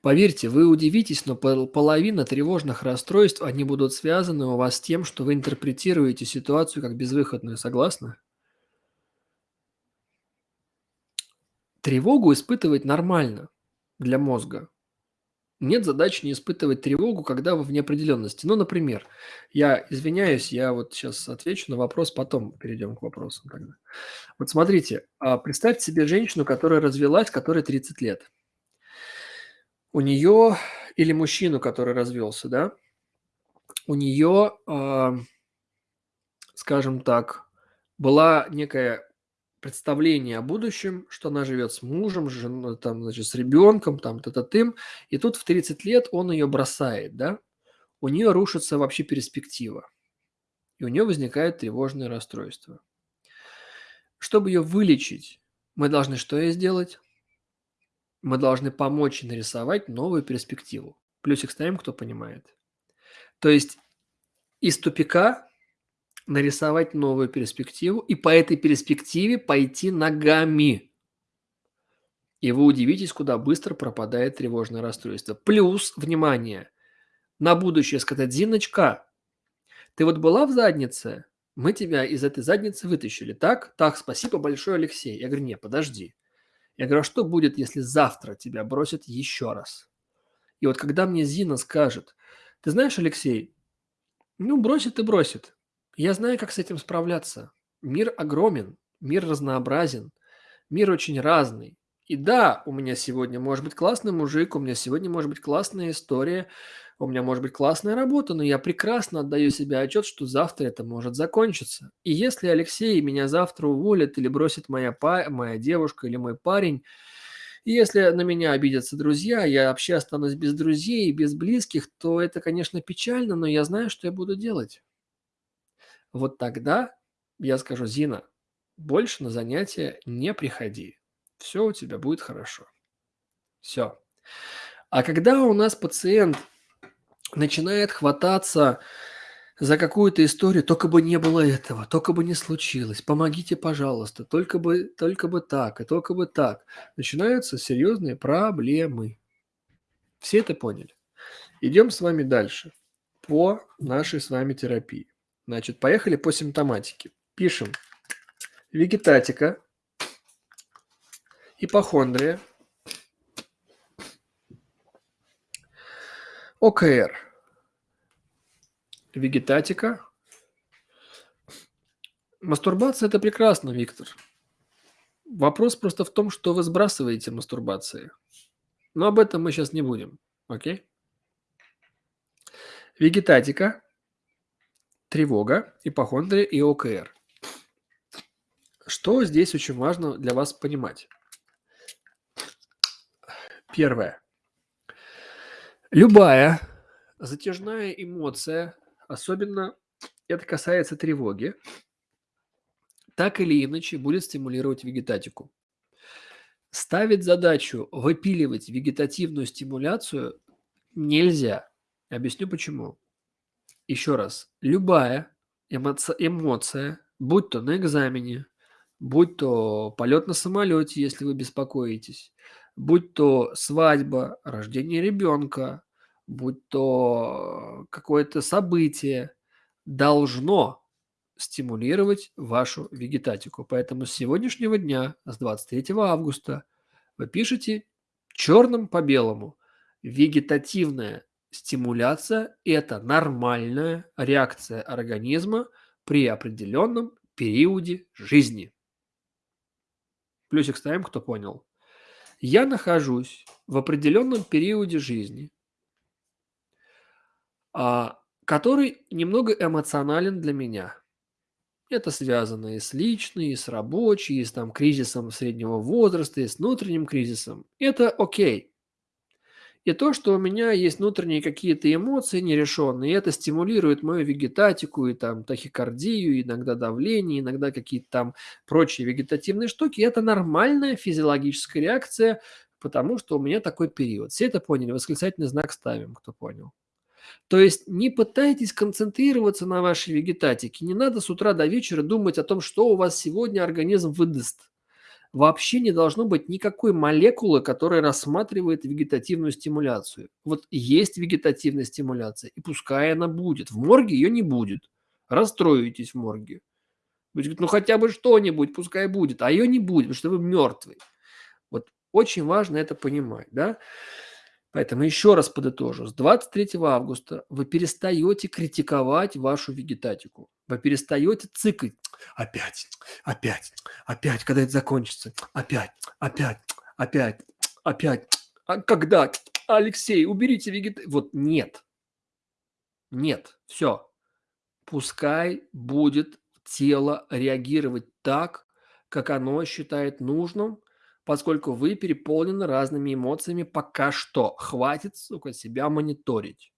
Поверьте, вы удивитесь, но половина тревожных расстройств, они будут связаны у вас с тем, что вы интерпретируете ситуацию как безвыходную. Согласны? Тревогу испытывать нормально для мозга. Нет задачи не испытывать тревогу, когда вы в неопределенности. Ну, например, я извиняюсь, я вот сейчас отвечу на вопрос, потом перейдем к вопросам тогда. Вот смотрите, а, представьте себе женщину, которая развелась, которой 30 лет. У нее, или мужчину, который развелся, да, у нее, а, скажем так, была некая представление о будущем, что она живет с мужем, жен, там, значит, с ребенком, там, т тым и тут в 30 лет он ее бросает, да, у нее рушится вообще перспектива, и у нее возникает тревожное расстройство. Чтобы ее вылечить, мы должны что ей сделать? Мы должны помочь нарисовать новую перспективу. Плюсик ставим, кто понимает. То есть из тупика нарисовать новую перспективу и по этой перспективе пойти ногами. И вы удивитесь, куда быстро пропадает тревожное расстройство. Плюс, внимание, на будущее сказать, Зиночка, ты вот была в заднице, мы тебя из этой задницы вытащили, так? Так, спасибо большое, Алексей. Я говорю, не, подожди. Я говорю, а что будет, если завтра тебя бросят еще раз? И вот когда мне Зина скажет, ты знаешь, Алексей, ну, бросит и бросит. Я знаю, как с этим справляться. Мир огромен, мир разнообразен, мир очень разный. И да, у меня сегодня может быть классный мужик, у меня сегодня может быть классная история, у меня может быть классная работа, но я прекрасно отдаю себе отчет, что завтра это может закончиться. И если Алексей меня завтра уволит или бросит моя, па моя девушка или мой парень, и если на меня обидятся друзья, я вообще останусь без друзей, без близких, то это, конечно, печально, но я знаю, что я буду делать. Вот тогда я скажу, Зина, больше на занятия не приходи. Все у тебя будет хорошо. Все. А когда у нас пациент начинает хвататься за какую-то историю, только бы не было этого, только бы не случилось, помогите, пожалуйста, только бы, только бы так, и только бы так. Начинаются серьезные проблемы. Все это поняли? Идем с вами дальше по нашей с вами терапии. Значит, поехали по симптоматике. Пишем вегетатика, ипохондрия, ОКР, вегетатика. Мастурбация – это прекрасно, Виктор. Вопрос просто в том, что вы сбрасываете мастурбации. Но об этом мы сейчас не будем, окей? Вегетатика – тревога, ипохондрия и ОКР. Что здесь очень важно для вас понимать? Первое. Любая затяжная эмоция, особенно это касается тревоги, так или иначе будет стимулировать вегетатику. Ставить задачу выпиливать вегетативную стимуляцию нельзя. Объясню почему. Еще раз, любая эмоция, эмоция, будь то на экзамене, будь то полет на самолете, если вы беспокоитесь, будь то свадьба, рождение ребенка, будь то какое-то событие, должно стимулировать вашу вегетатику. Поэтому с сегодняшнего дня, с 23 августа, вы пишете черным по белому. Вегетативная стимуляция– это нормальная реакция организма при определенном периоде жизни. Плюсик ставим, кто понял. Я нахожусь в определенном периоде жизни, а, который немного эмоционален для меня. Это связано и с личной, и с рабочей, и с там кризисом среднего возраста, и с внутренним кризисом. Это окей. И то, что у меня есть внутренние какие-то эмоции нерешенные, это стимулирует мою вегетатику и там тахикардию, иногда давление, иногда какие-то там прочие вегетативные штуки. Это нормальная физиологическая реакция, потому что у меня такой период. Все это поняли? Восклицательный знак ставим, кто понял. То есть не пытайтесь концентрироваться на вашей вегетатике. Не надо с утра до вечера думать о том, что у вас сегодня организм выдаст вообще не должно быть никакой молекулы, которая рассматривает вегетативную стимуляцию. Вот есть вегетативная стимуляция, и пускай она будет. В морге ее не будет. Расстроитесь в морге. Говорите, ну хотя бы что-нибудь, пускай будет, а ее не будет, потому что вы мертвый. Вот очень важно это понимать, да? Поэтому еще раз подытожу. С 23 августа вы перестаете критиковать вашу вегетатику. Вы перестаете цикать. Опять, опять, опять, когда это закончится. Опять, опять, опять, опять. А когда? Алексей, уберите вегетатику. Вот нет. Нет. Все. Пускай будет тело реагировать так, как оно считает нужным, поскольку вы переполнены разными эмоциями пока что. Хватит, сука, себя мониторить.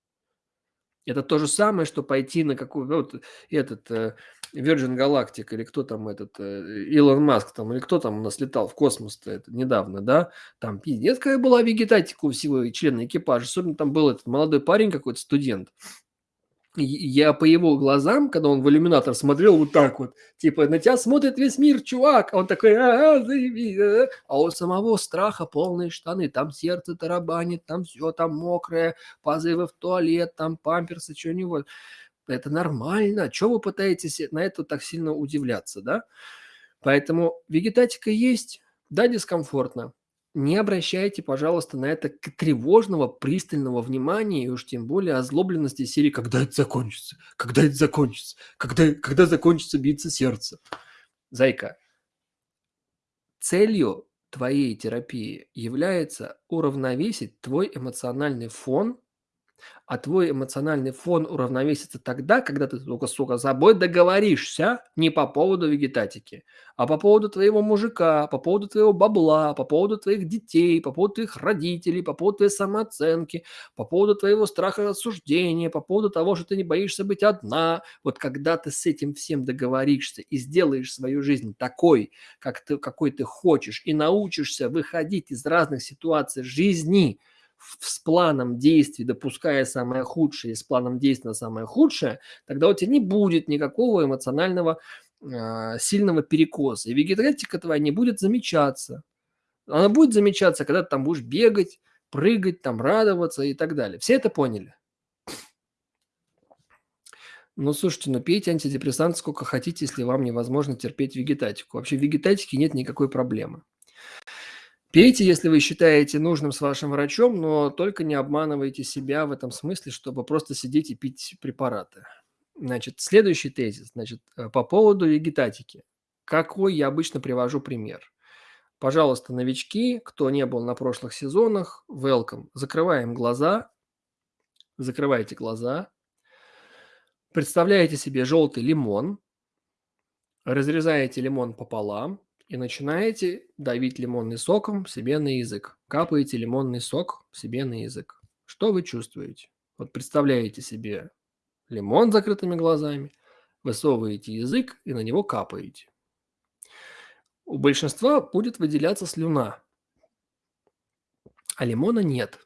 Это то же самое, что пойти на какую ну, вот этот э, Virgin Galactic или кто там этот э, Илон Маск там или кто там у нас летал в космос-то недавно, да? Там пиздец какая была вегетатика у всего члена экипажа. Особенно там был этот молодой парень какой-то студент я по его глазам, когда он в иллюминатор смотрел вот так вот, типа, на тебя смотрит весь мир, чувак, а он такой, а, заебись, а, а у самого страха полные штаны, там сердце тарабанит, там все там мокрое, позывы в туалет, там памперсы, что-нибудь. Это нормально. Чего вы пытаетесь на это так сильно удивляться, да? Поэтому вегетатика есть, да, дискомфортно, не обращайте, пожалуйста, на это тревожного, пристального внимания и уж тем более озлобленности серии «Когда это закончится? Когда это закончится? Когда, когда закончится биться сердце?» Зайка, целью твоей терапии является уравновесить твой эмоциональный фон а твой эмоциональный фон уравновесится тогда, когда ты только, сука, с собой договоришься не по поводу вегетатики, а по поводу твоего мужика, по поводу твоего бабла, по поводу твоих детей, по поводу твоих родителей, по поводу твоей самооценки, по поводу твоего страха осуждения, по поводу того, что ты не боишься быть одна. Вот когда ты с этим всем договоришься и сделаешь свою жизнь такой, как ты, какой ты хочешь, и научишься выходить из разных ситуаций жизни – с планом действий, допуская самое худшее, и с планом действия на самое худшее, тогда у тебя не будет никакого эмоционального э, сильного перекоса. И вегетатика твоя не будет замечаться. Она будет замечаться, когда ты там будешь бегать, прыгать, там радоваться и так далее. Все это поняли? Ну, слушайте, ну пейте антидепрессант сколько хотите, если вам невозможно терпеть вегетатику. Вообще в вегетатике нет никакой проблемы. Пейте, если вы считаете нужным с вашим врачом, но только не обманывайте себя в этом смысле, чтобы просто сидеть и пить препараты. Значит, следующий тезис, значит, э, по поводу вегетатики. Какой я обычно привожу пример? Пожалуйста, новички, кто не был на прошлых сезонах, welcome. Закрываем глаза, закрывайте глаза, представляете себе желтый лимон, разрезаете лимон пополам, и начинаете давить лимонный соком себе на язык. Капаете лимонный сок себе на язык. Что вы чувствуете? Вот представляете себе лимон с закрытыми глазами, высовываете язык и на него капаете. У большинства будет выделяться слюна, а лимона нет.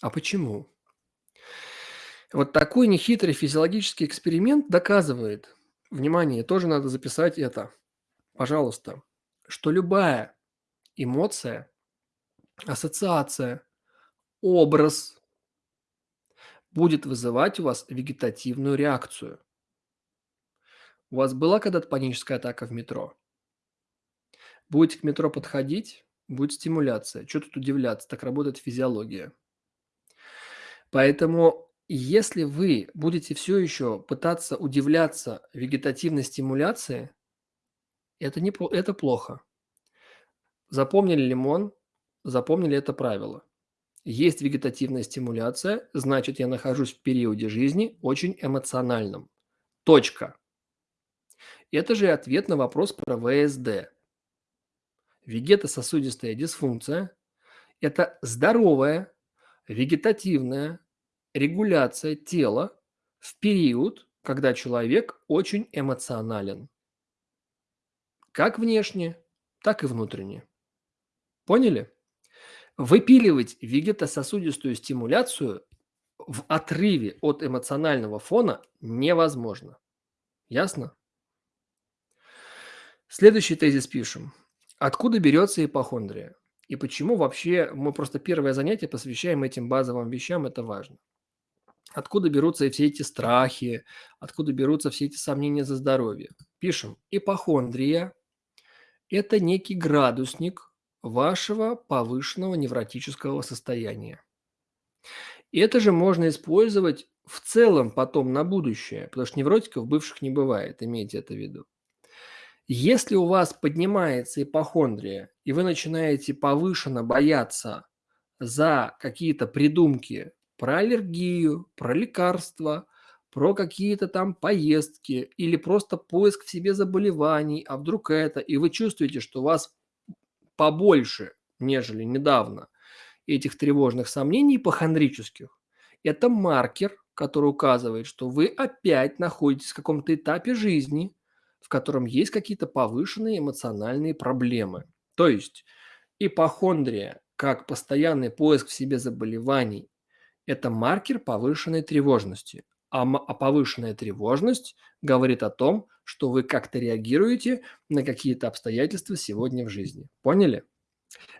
А почему? Вот такой нехитрый физиологический эксперимент доказывает, внимание, тоже надо записать это – пожалуйста, что любая эмоция, ассоциация, образ будет вызывать у вас вегетативную реакцию. У вас была когда-то паническая атака в метро? Будете к метро подходить, будет стимуляция. Чё тут удивляться? Так работает физиология. Поэтому, если вы будете все еще пытаться удивляться вегетативной стимуляции, это не это плохо. Запомнили лимон, запомнили это правило. Есть вегетативная стимуляция, значит, я нахожусь в периоде жизни очень эмоциональном. Точка. Это же ответ на вопрос про ВСД. Вегетососудистая дисфункция– это здоровая вегетативная регуляция тела в период, когда человек очень эмоционален. Как внешне, так и внутренне. Поняли? Выпиливать вегетососудистую стимуляцию в отрыве от эмоционального фона невозможно. Ясно? Следующий тезис пишем. Откуда берется ипохондрия? И почему вообще мы просто первое занятие посвящаем этим базовым вещам, это важно. Откуда берутся все эти страхи, откуда берутся все эти сомнения за здоровье? Пишем, ипохондрия – это некий градусник вашего повышенного невротического состояния. Это же можно использовать в целом потом на будущее, потому что невротиков бывших не бывает, имейте это в виду. Если у вас поднимается ипохондрия, и вы начинаете повышенно бояться за какие-то придумки про аллергию, про лекарства, про какие-то там поездки или просто поиск в себе заболеваний, а вдруг это, и вы чувствуете, что вас побольше, нежели недавно, этих тревожных сомнений ипохондрических, это маркер, который указывает, что вы опять находитесь в каком-то этапе жизни, в котором есть какие-то повышенные эмоциональные проблемы. То есть ипохондрия, как постоянный поиск в себе заболеваний, это маркер повышенной тревожности. А, а повышенная тревожность говорит о том, что вы как-то реагируете на какие-то обстоятельства сегодня в жизни. Поняли?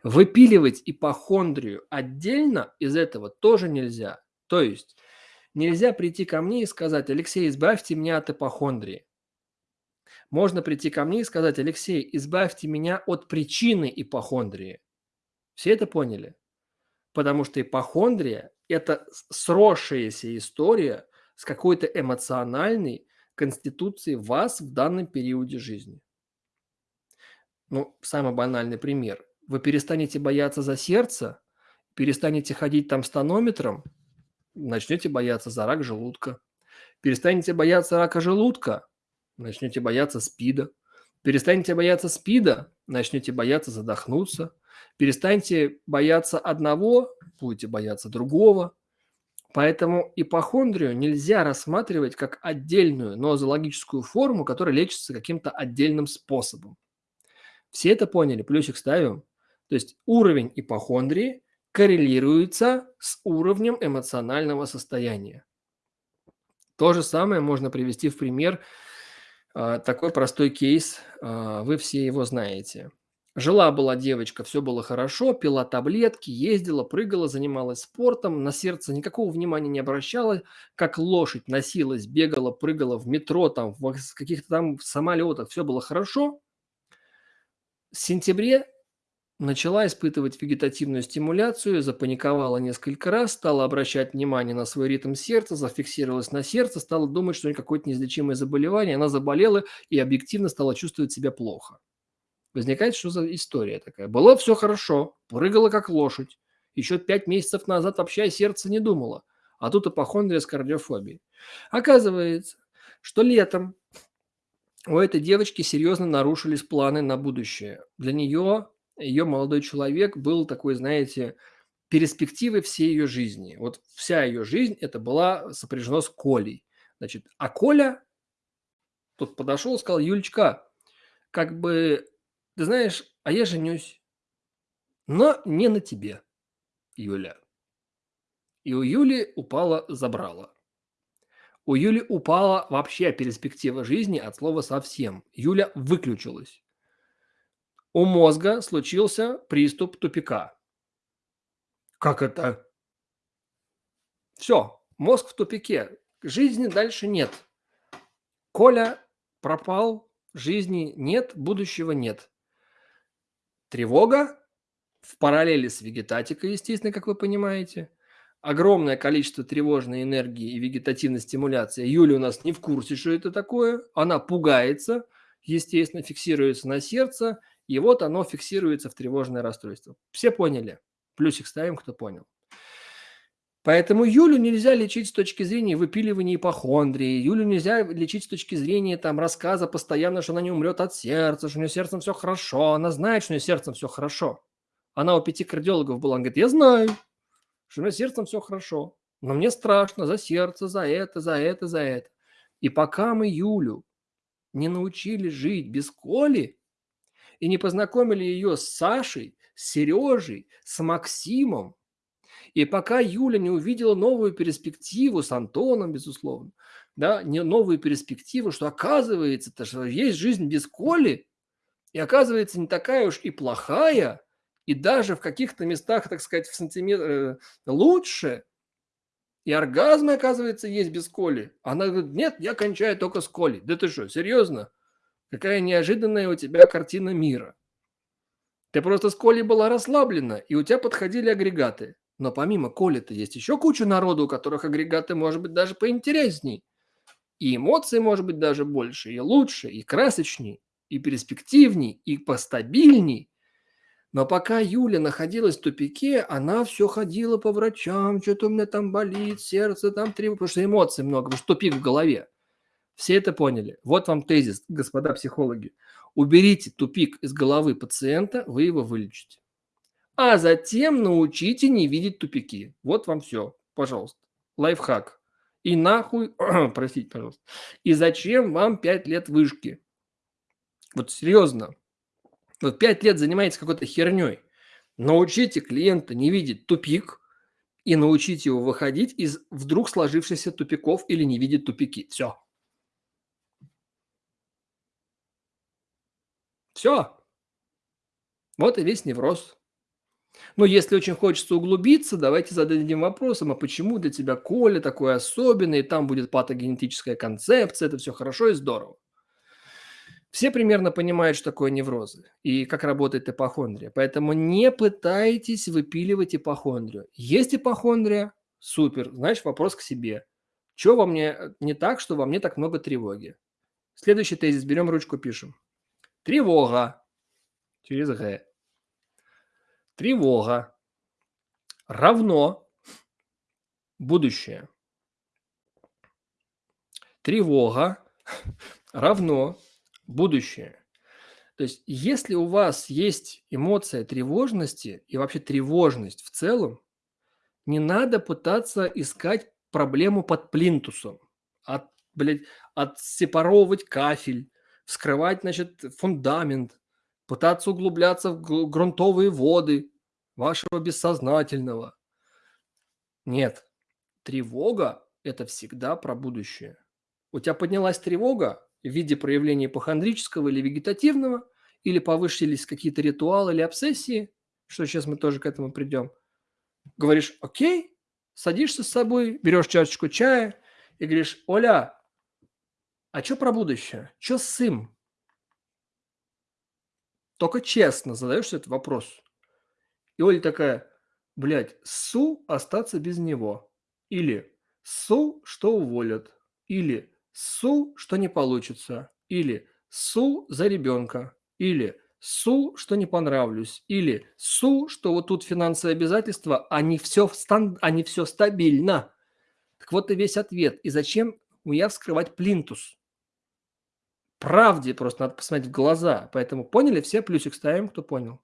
Выпиливать ипохондрию отдельно из этого тоже нельзя. То есть нельзя прийти ко мне и сказать, Алексей, избавьте меня от ипохондрии. Можно прийти ко мне и сказать, Алексей, избавьте меня от причины ипохондрии. Все это поняли? Потому что ипохондрия – это сросшаяся история с какой-то эмоциональной конституцией вас в данном периоде жизни. Ну, самый банальный пример. Вы перестанете бояться за сердце, перестанете ходить там с тонометром, начнете бояться за рак желудка. Перестанете бояться рака желудка, начнете бояться СПИДа. Перестанете бояться СПИДа, начнете бояться задохнуться. Перестаньте бояться одного, будете бояться другого. Поэтому ипохондрию нельзя рассматривать как отдельную нозологическую форму, которая лечится каким-то отдельным способом. Все это поняли? Плюсик ставим. То есть уровень ипохондрии коррелируется с уровнем эмоционального состояния. То же самое можно привести в пример а, такой простой кейс, а, вы все его знаете. Жила-была девочка, все было хорошо, пила таблетки, ездила, прыгала, занималась спортом, на сердце никакого внимания не обращала, как лошадь носилась, бегала, прыгала в метро, там, в каких-то там самолетах, все было хорошо. В сентябре Начала испытывать вегетативную стимуляцию, запаниковала несколько раз, стала обращать внимание на свой ритм сердца, зафиксировалась на сердце, стала думать, что у нее какое-то неизлечимое заболевание, она заболела и объективно стала чувствовать себя плохо. Возникает, что за история такая? Было все хорошо, прыгала как лошадь. Еще пять месяцев назад вообще сердце не думала. А тут апохондрия с кардиофобией. Оказывается, что летом у этой девочки серьезно нарушились планы на будущее. Для нее ее молодой человек был такой, знаете, перспективой всей ее жизни. Вот вся ее жизнь это была сопряжена с Колей. Значит, а Коля тут подошел и сказал, Юлечка, как бы, ты знаешь, а я женюсь, но не на тебе, Юля. И у Юли упала забрала. У Юли упала вообще перспектива жизни от слова совсем. Юля выключилась. У мозга случился приступ тупика. Как это? Все, мозг в тупике. Жизни дальше нет. Коля пропал, жизни нет, будущего нет. Тревога в параллели с вегетатикой, естественно, как вы понимаете. Огромное количество тревожной энергии и вегетативной стимуляции. Юля у нас не в курсе, что это такое. Она пугается, естественно, фиксируется на сердце, и вот оно фиксируется в тревожное расстройство. Все поняли? Плюсик ставим, кто понял. Поэтому Юлю нельзя лечить с точки зрения выпиливания ипохондрии. Юлю нельзя лечить с точки зрения там, рассказа постоянно, что она не умрет от сердца, что у нее сердцем все хорошо. Она знает, что у нее сердцем все хорошо. Она у пяти кардиологов была, она говорит, я знаю, что у меня сердцем все хорошо, но мне страшно за сердце, за это, за это, за это. И пока мы Юлю не научили жить без Коли и не познакомили ее с Сашей, с Сережей, с Максимом, и пока Юля не увидела новую перспективу с Антоном, безусловно, да, не новую перспективу, что оказывается, -то, что есть жизнь без Коли, и оказывается не такая уж и плохая, и даже в каких-то местах, так сказать, в сантиметр э, лучше, и оргазмы, оказывается, есть без Коли. Она говорит, нет, я кончаю только с Колей. Да ты что, серьезно? Какая неожиданная у тебя картина мира. Ты просто с Колей была расслаблена, и у тебя подходили агрегаты. Но помимо Коли-то есть еще куча народу, у которых агрегаты, может быть, даже поинтересней. И эмоции, может быть, даже больше, и лучше, и красочней, и перспективней, и постабильней. Но пока Юля находилась в тупике, она все ходила по врачам, что-то у меня там болит, сердце там тревога, потому что эмоций много, потому что тупик в голове. Все это поняли. Вот вам тезис, господа психологи. Уберите тупик из головы пациента, вы его вылечите. А затем научите не видеть тупики. Вот вам все, пожалуйста. Лайфхак. И нахуй, [clears throat] простите, пожалуйста. И зачем вам 5 лет вышки? Вот серьезно, вот 5 лет занимаетесь какой-то херней. Научите клиента не видеть тупик и научите его выходить из вдруг сложившихся тупиков или не видеть тупики. Все. Все. Вот и весь невроз. Но если очень хочется углубиться, давайте зададим вопросом, а почему для тебя Коля такой особенный, там будет патогенетическая концепция, это все хорошо и здорово. Все примерно понимают, что такое неврозы и как работает ипохондрия. Поэтому не пытайтесь выпиливать ипохондрию. Есть ипохондрия? Супер. Знаешь, вопрос к себе. Что во мне э, не так, что во мне так много тревоги? Следующий тезис. Берем ручку, пишем. Тревога. Через Г. Тревога равно будущее. Тревога [laughs] равно будущее. То есть, если у вас есть эмоция тревожности и вообще тревожность в целом, не надо пытаться искать проблему под плинтусом, от, блядь, отсепаровывать кафель, вскрывать, значит, фундамент, пытаться углубляться в грунтовые воды вашего бессознательного. Нет, тревога – это всегда про будущее. У тебя поднялась тревога, в виде проявления ипохондрического или вегетативного, или повысились какие-то ритуалы или обсессии, что сейчас мы тоже к этому придем. Говоришь, окей, садишься с собой, берешь чашечку чая и говоришь, Оля, а что про будущее? Что с им? Только честно задаешь этот вопрос. И Оля такая, блядь, СУ остаться без него. Или СУ, что уволят. Или Су, что не получится. Или су за ребенка. Или су, что не понравлюсь. Или су, что вот тут финансовые обязательства, они все, стан... они все стабильно. Так вот и весь ответ. И зачем я вскрывать плинтус? Правде просто надо посмотреть в глаза. Поэтому поняли все? Плюсик ставим, кто понял.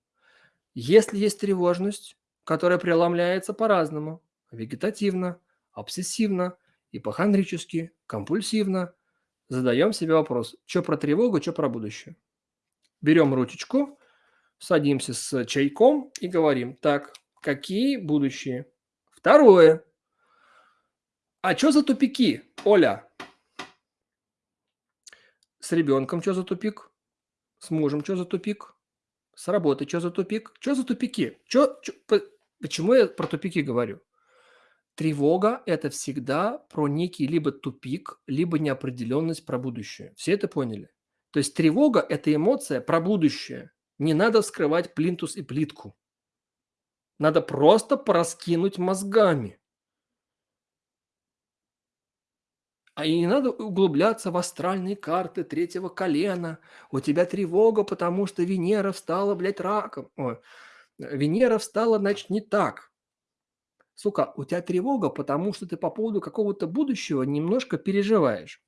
Если есть тревожность, которая преломляется по-разному. Вегетативно, обсессивно, ипохондрически, компульсивно, задаем себе вопрос, что про тревогу, что про будущее. Берем ручечку, садимся с чайком и говорим, так, какие будущие? Второе. А что за тупики, Оля? С ребенком что за тупик? С мужем что за тупик? С работы чё за тупик? Чё за тупики? Чё чё почему я про тупики говорю? Тревога- это всегда про некий либо тупик, либо неопределенность про будущее. Все это поняли? То есть тревога- это эмоция про будущее. Не надо вскрывать плинтус и плитку. Надо просто пораскинуть мозгами. А и не надо углубляться в астральные карты третьего колена. У тебя тревога, потому что Венера встала, блядь, раком. Ой, Венера встала, значит, не так. Сука, у тебя тревога, потому что ты по поводу какого-то будущего немножко переживаешь.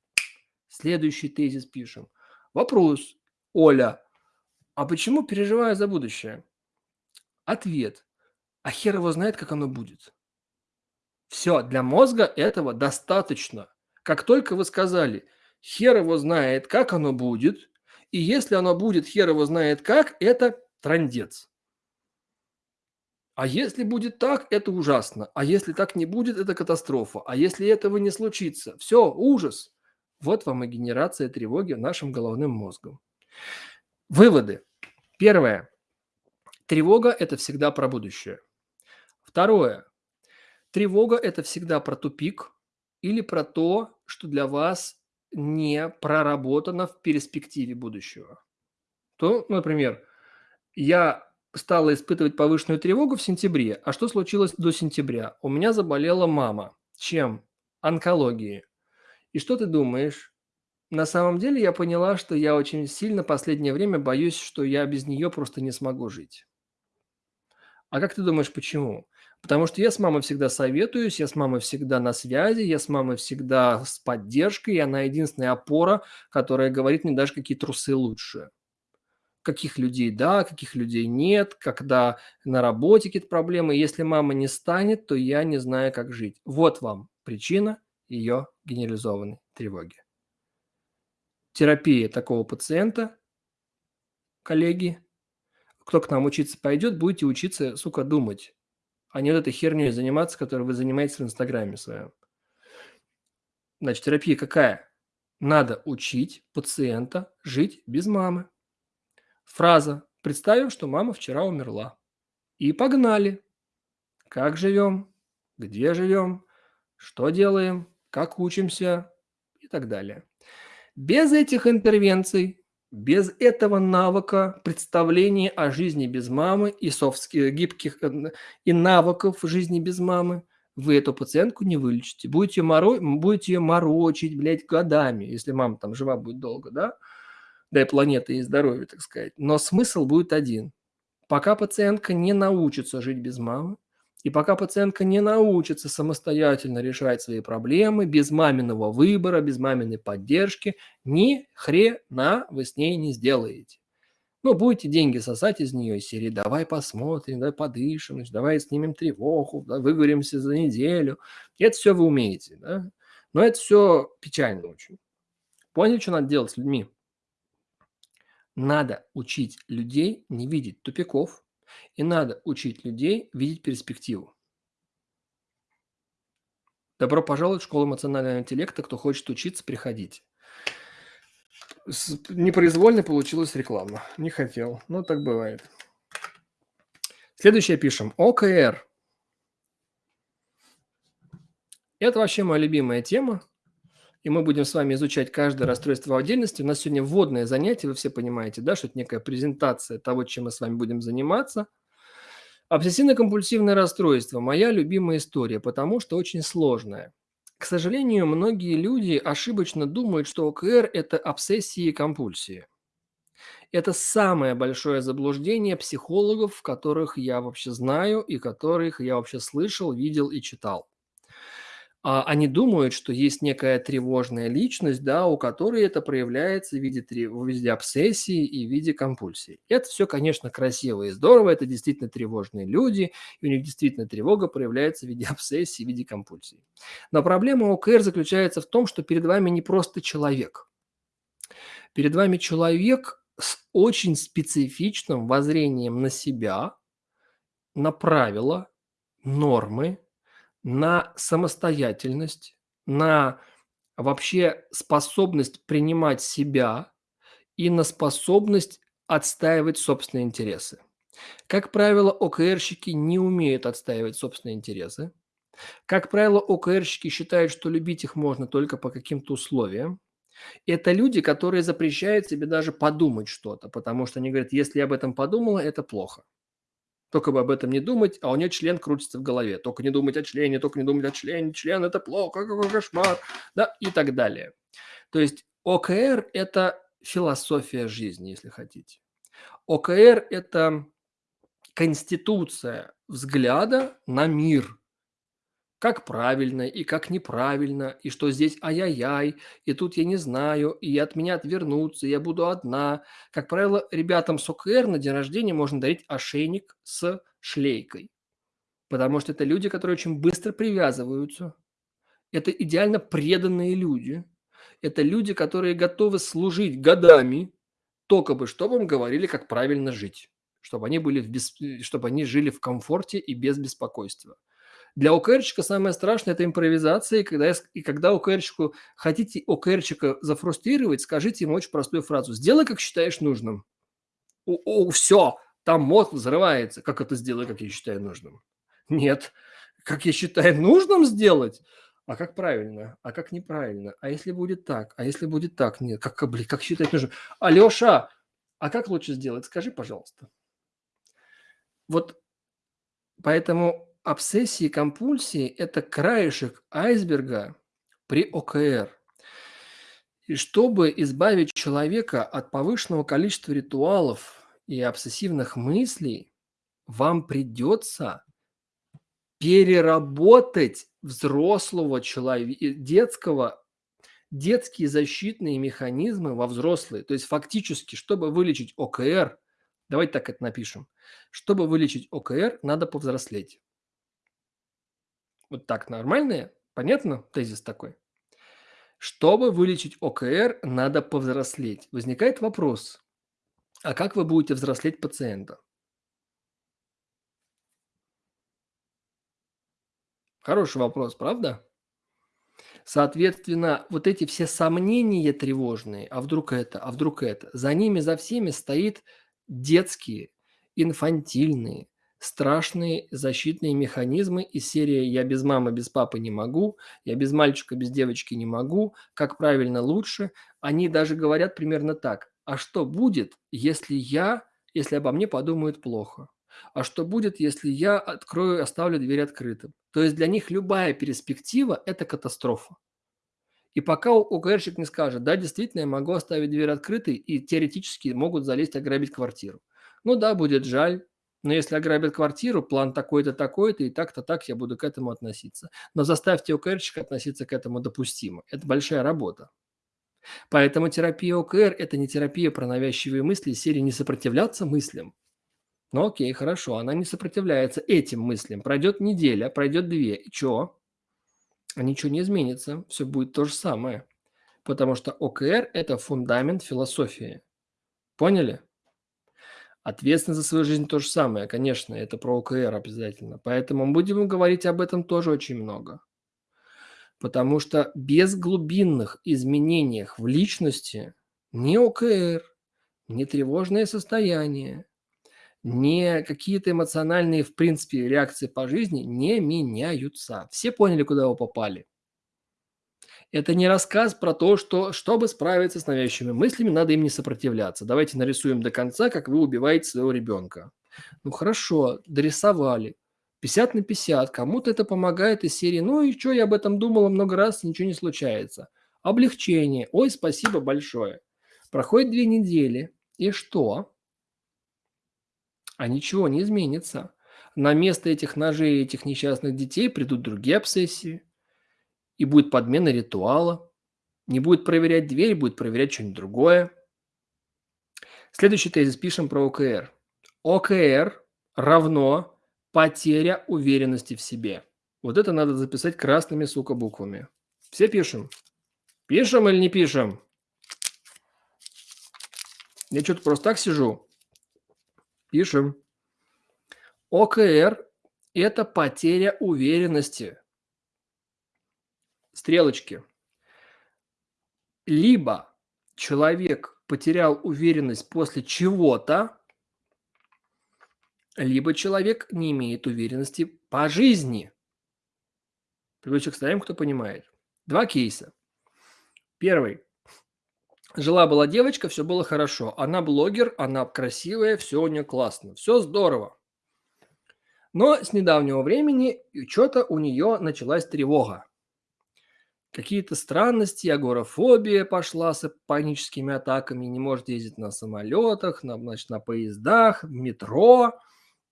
Следующий тезис пишем. Вопрос. Оля, а почему переживаю за будущее? Ответ. А хер его знает, как оно будет. Все, для мозга этого достаточно. Как только вы сказали, хер его знает, как оно будет, и если оно будет хер его знает как, это трандец. А если будет так, это ужасно. А если так не будет, это катастрофа. А если этого не случится, все, ужас. Вот вам и генерация тревоги нашим головным мозгом. Выводы. Первое. Тревога – это всегда про будущее. Второе. Тревога – это всегда про тупик или про то, что для вас не проработано в перспективе будущего. То, например, я стала испытывать повышенную тревогу в сентябре. А что случилось до сентября? У меня заболела мама. Чем? Онкологией. И что ты думаешь? На самом деле я поняла, что я очень сильно последнее время боюсь, что я без нее просто не смогу жить. А как ты думаешь, почему? Потому что я с мамой всегда советуюсь, я с мамой всегда на связи, я с мамой всегда с поддержкой, и она единственная опора, которая говорит мне даже, какие трусы лучше каких людей да, каких людей нет, когда на работе какие-то проблемы. Если мама не станет, то я не знаю, как жить. Вот вам причина ее генерализованной тревоги. Терапия такого пациента, коллеги, кто к нам учиться пойдет, будете учиться, сука, думать, а не вот этой херней заниматься, которой вы занимаетесь в Инстаграме своем. Значит, терапия какая? Надо учить пациента жить без мамы. Фраза «Представим, что мама вчера умерла». И погнали. Как живем, где живем, что делаем, как учимся и так далее. Без этих интервенций, без этого навыка представления о жизни без мамы и софтских, гибких э, и навыков жизни без мамы, вы эту пациентку не вылечите. Будете, моро... будете ее морочить, блядь, годами, если мама там жива будет долго, да? дай планеты и здоровья, так сказать. Но смысл будет один. Пока пациентка не научится жить без мамы, и пока пациентка не научится самостоятельно решать свои проблемы, без маминого выбора, без маминой поддержки, ни хрена вы с ней не сделаете. Ну, будете деньги сосать из нее из серии «давай посмотрим, давай подышим, давай снимем тревогу, да, выговоримся за неделю». Это все вы умеете, да? Но это все печально очень. Поняли, что надо делать с людьми? Надо учить людей не видеть тупиков, и надо учить людей видеть перспективу. Добро пожаловать в школу эмоционального интеллекта. Кто хочет учиться, приходите. Непроизвольно получилась реклама. Не хотел. Но так бывает. Следующее пишем. ОКР. Это вообще моя любимая тема и мы будем с вами изучать каждое расстройство в отдельности. У нас сегодня вводное занятие, вы все понимаете, да, что это некая презентация того, чем мы с вами будем заниматься. Обсессивно-компульсивное расстройство – моя любимая история, потому что очень сложная. К сожалению, многие люди ошибочно думают, что ОКР – это обсессии и компульсии. Это самое большое заблуждение психологов, которых я вообще знаю и которых я вообще слышал, видел и читал они думают, что есть некая тревожная личность, да, у которой это проявляется в виде, в виде обсессии и в виде компульсии. Это все, конечно, красиво и здорово, это действительно тревожные люди, и у них действительно тревога проявляется в виде [laughs] обсессии, в виде компульсии. Но проблема ОКР заключается в том, что перед вами не просто человек. Перед вами человек с очень специфичным воззрением на себя, на правила, нормы, на самостоятельность, на вообще способность принимать себя и на способность отстаивать собственные интересы. Как правило, ОКРщики не умеют отстаивать собственные интересы. Как правило, ОКРщики считают, что любить их можно только по каким-то условиям. Это люди, которые запрещают себе даже подумать что-то, потому что они говорят, если я об этом подумала, это плохо. Только бы об этом не думать, а у нее член крутится в голове. Только не думать о члене, только не думать о члене, член это плохо, какой кошмар, да, и так далее. То есть ОКР – это философия жизни, если хотите. ОКР – это конституция взгляда на мир, как правильно и как неправильно, и что здесь ай-яй-яй, и тут я не знаю, и от меня отвернутся, я буду одна. Как правило, ребятам с ОКР на день рождения можно дарить ошейник с шлейкой, потому что это люди, которые очень быстро привязываются. Это идеально преданные люди. Это люди, которые готовы служить годами, только бы, чтобы им говорили, как правильно жить, чтобы они, были в бес... чтобы они жили в комфорте и без беспокойства. Для ОКРщика самое страшное – это импровизация. И когда, и когда ОКРщику хотите ОКРщика зафрустрировать, скажите ему очень простую фразу. Сделай, как считаешь нужным. О, о, все, там мозг взрывается. Как это сделай, как я считаю нужным? Нет. Как я считаю нужным сделать? А как правильно? А как неправильно? А если будет так? А если будет так? Нет. Как, блин, как считать нужно? Алеша, а как лучше сделать? Скажи, пожалуйста. Вот поэтому обсессии и компульсии – это краешек айсберга при ОКР. И чтобы избавить человека от повышенного количества ритуалов и обсессивных мыслей, вам придется переработать взрослого человека, детского, детские защитные механизмы во взрослые. То есть фактически, чтобы вылечить ОКР, давайте так это напишем, чтобы вылечить ОКР, надо повзрослеть. Вот так нормально? Понятно тезис такой? Чтобы вылечить ОКР, надо повзрослеть. Возникает вопрос, а как вы будете взрослеть пациента? Хороший вопрос, правда? Соответственно, вот эти все сомнения тревожные, а вдруг это, а вдруг это, за ними, за всеми стоит детские, инфантильные, страшные защитные механизмы из серии «я без мамы, без папы не могу», «я без мальчика, без девочки не могу», «как правильно лучше». Они даже говорят примерно так. А что будет, если я, если обо мне подумают плохо? А что будет, если я открою, оставлю дверь открытым? То есть для них любая перспектива – это катастрофа. И пока ОКРщик не скажет, да, действительно, я могу оставить дверь открытой, и теоретически могут залезть ограбить квартиру. Ну да, будет жаль, но если ограбят квартиру, план такой-то, такой-то, и так-то так я буду к этому относиться. Но заставьте ОКРщика относиться к этому допустимо. Это большая работа. Поэтому терапия ОКР – это не терапия про навязчивые мысли серии «не сопротивляться мыслям». Ну окей, хорошо, она не сопротивляется этим мыслям. Пройдет неделя, пройдет две, и что? А ничего не изменится, все будет то же самое. Потому что ОКР – это фундамент философии. Поняли? Ответственность за свою жизнь то же самое, конечно, это про ОКР обязательно. Поэтому будем говорить об этом тоже очень много. Потому что без глубинных изменений в личности ни ОКР, ни тревожное состояние, ни какие-то эмоциональные, в принципе, реакции по жизни не меняются. Все поняли, куда вы попали? Это не рассказ про то, что, чтобы справиться с навязчивыми мыслями, надо им не сопротивляться. Давайте нарисуем до конца, как вы убиваете своего ребенка. Ну хорошо, дорисовали. 50 на 50. Кому-то это помогает из серии «Ну и что, я об этом думала много раз, ничего не случается». Облегчение. Ой, спасибо большое. Проходит две недели. И что? А ничего не изменится. На место этих ножей и этих несчастных детей придут другие обсессии и будет подмена ритуала. Не будет проверять дверь, будет проверять что-нибудь другое. Следующий тезис пишем про ОКР. ОКР равно потеря уверенности в себе. Вот это надо записать красными, сука, буквами. Все пишем? Пишем или не пишем? Я что-то просто так сижу. Пишем. ОКР – это потеря уверенности стрелочки. Либо человек потерял уверенность после чего-то, либо человек не имеет уверенности по жизни. Привычек ставим, кто понимает. Два кейса. Первый. Жила-была девочка, все было хорошо. Она блогер, она красивая, все у нее классно, все здорово. Но с недавнего времени что-то у нее началась тревога. Какие-то странности, агорафобия пошла с паническими атаками, не может ездить на самолетах, на, значит, на поездах, в метро,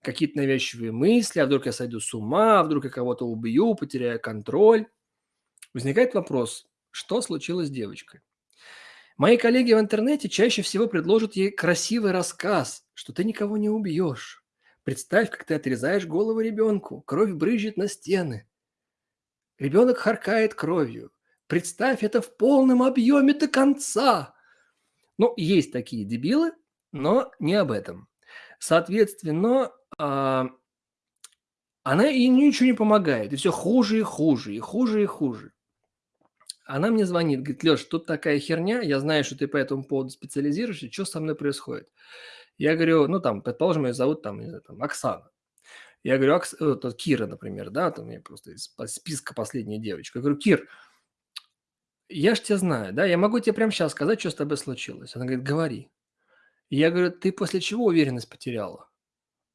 какие-то навязчивые мысли, а вдруг я сойду с ума, а вдруг я кого-то убью, потеряю контроль. Возникает вопрос, что случилось с девочкой? Мои коллеги в интернете чаще всего предложат ей красивый рассказ, что ты никого не убьешь. Представь, как ты отрезаешь голову ребенку, кровь брызжет на стены. Ребенок харкает кровью. Представь это в полном объеме до конца. Ну, есть такие дебилы, но не об этом. Соответственно, а, она и ничего не помогает. И все хуже и хуже, и хуже и хуже. Она мне звонит, говорит, Леш, тут такая херня, я знаю, что ты по этому поводу специализируешься, что со мной происходит? Я говорю, ну там, предположим, ее зовут там, не знаю, там Оксана. Я говорю, Окс... э, Кира, например, да, там я просто из списка последняя девочка. Я говорю, Кир, я ж тебя знаю, да, я могу тебе прямо сейчас сказать, что с тобой случилось. Она говорит, говори. я говорю, ты после чего уверенность потеряла?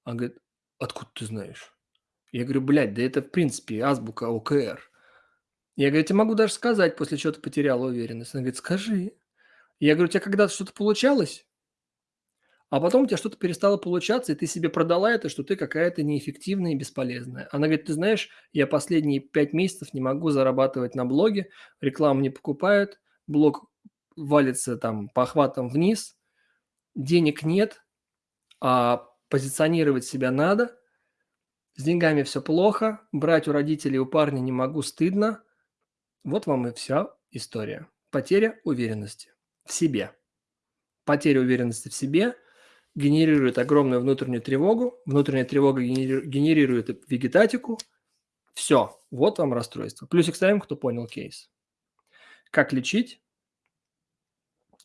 Она говорит, откуда ты знаешь? Я говорю, блядь, да это в принципе азбука ОКР. Я говорю, я тебе могу даже сказать, после чего ты потеряла уверенность. Она говорит, скажи. Я говорю, у тебя когда-то что-то получалось? А потом у тебя что-то перестало получаться, и ты себе продала это, что ты какая-то неэффективная и бесполезная. Она говорит, ты знаешь, я последние пять месяцев не могу зарабатывать на блоге, рекламу не покупают, блог валится там по охватам вниз, денег нет, а позиционировать себя надо, с деньгами все плохо, брать у родителей, у парня не могу, стыдно. Вот вам и вся история. Потеря уверенности в себе. Потеря уверенности в себе – генерирует огромную внутреннюю тревогу, внутренняя тревога генерирует вегетатику. Все, вот вам расстройство. Плюсик ставим, кто понял кейс. Как лечить?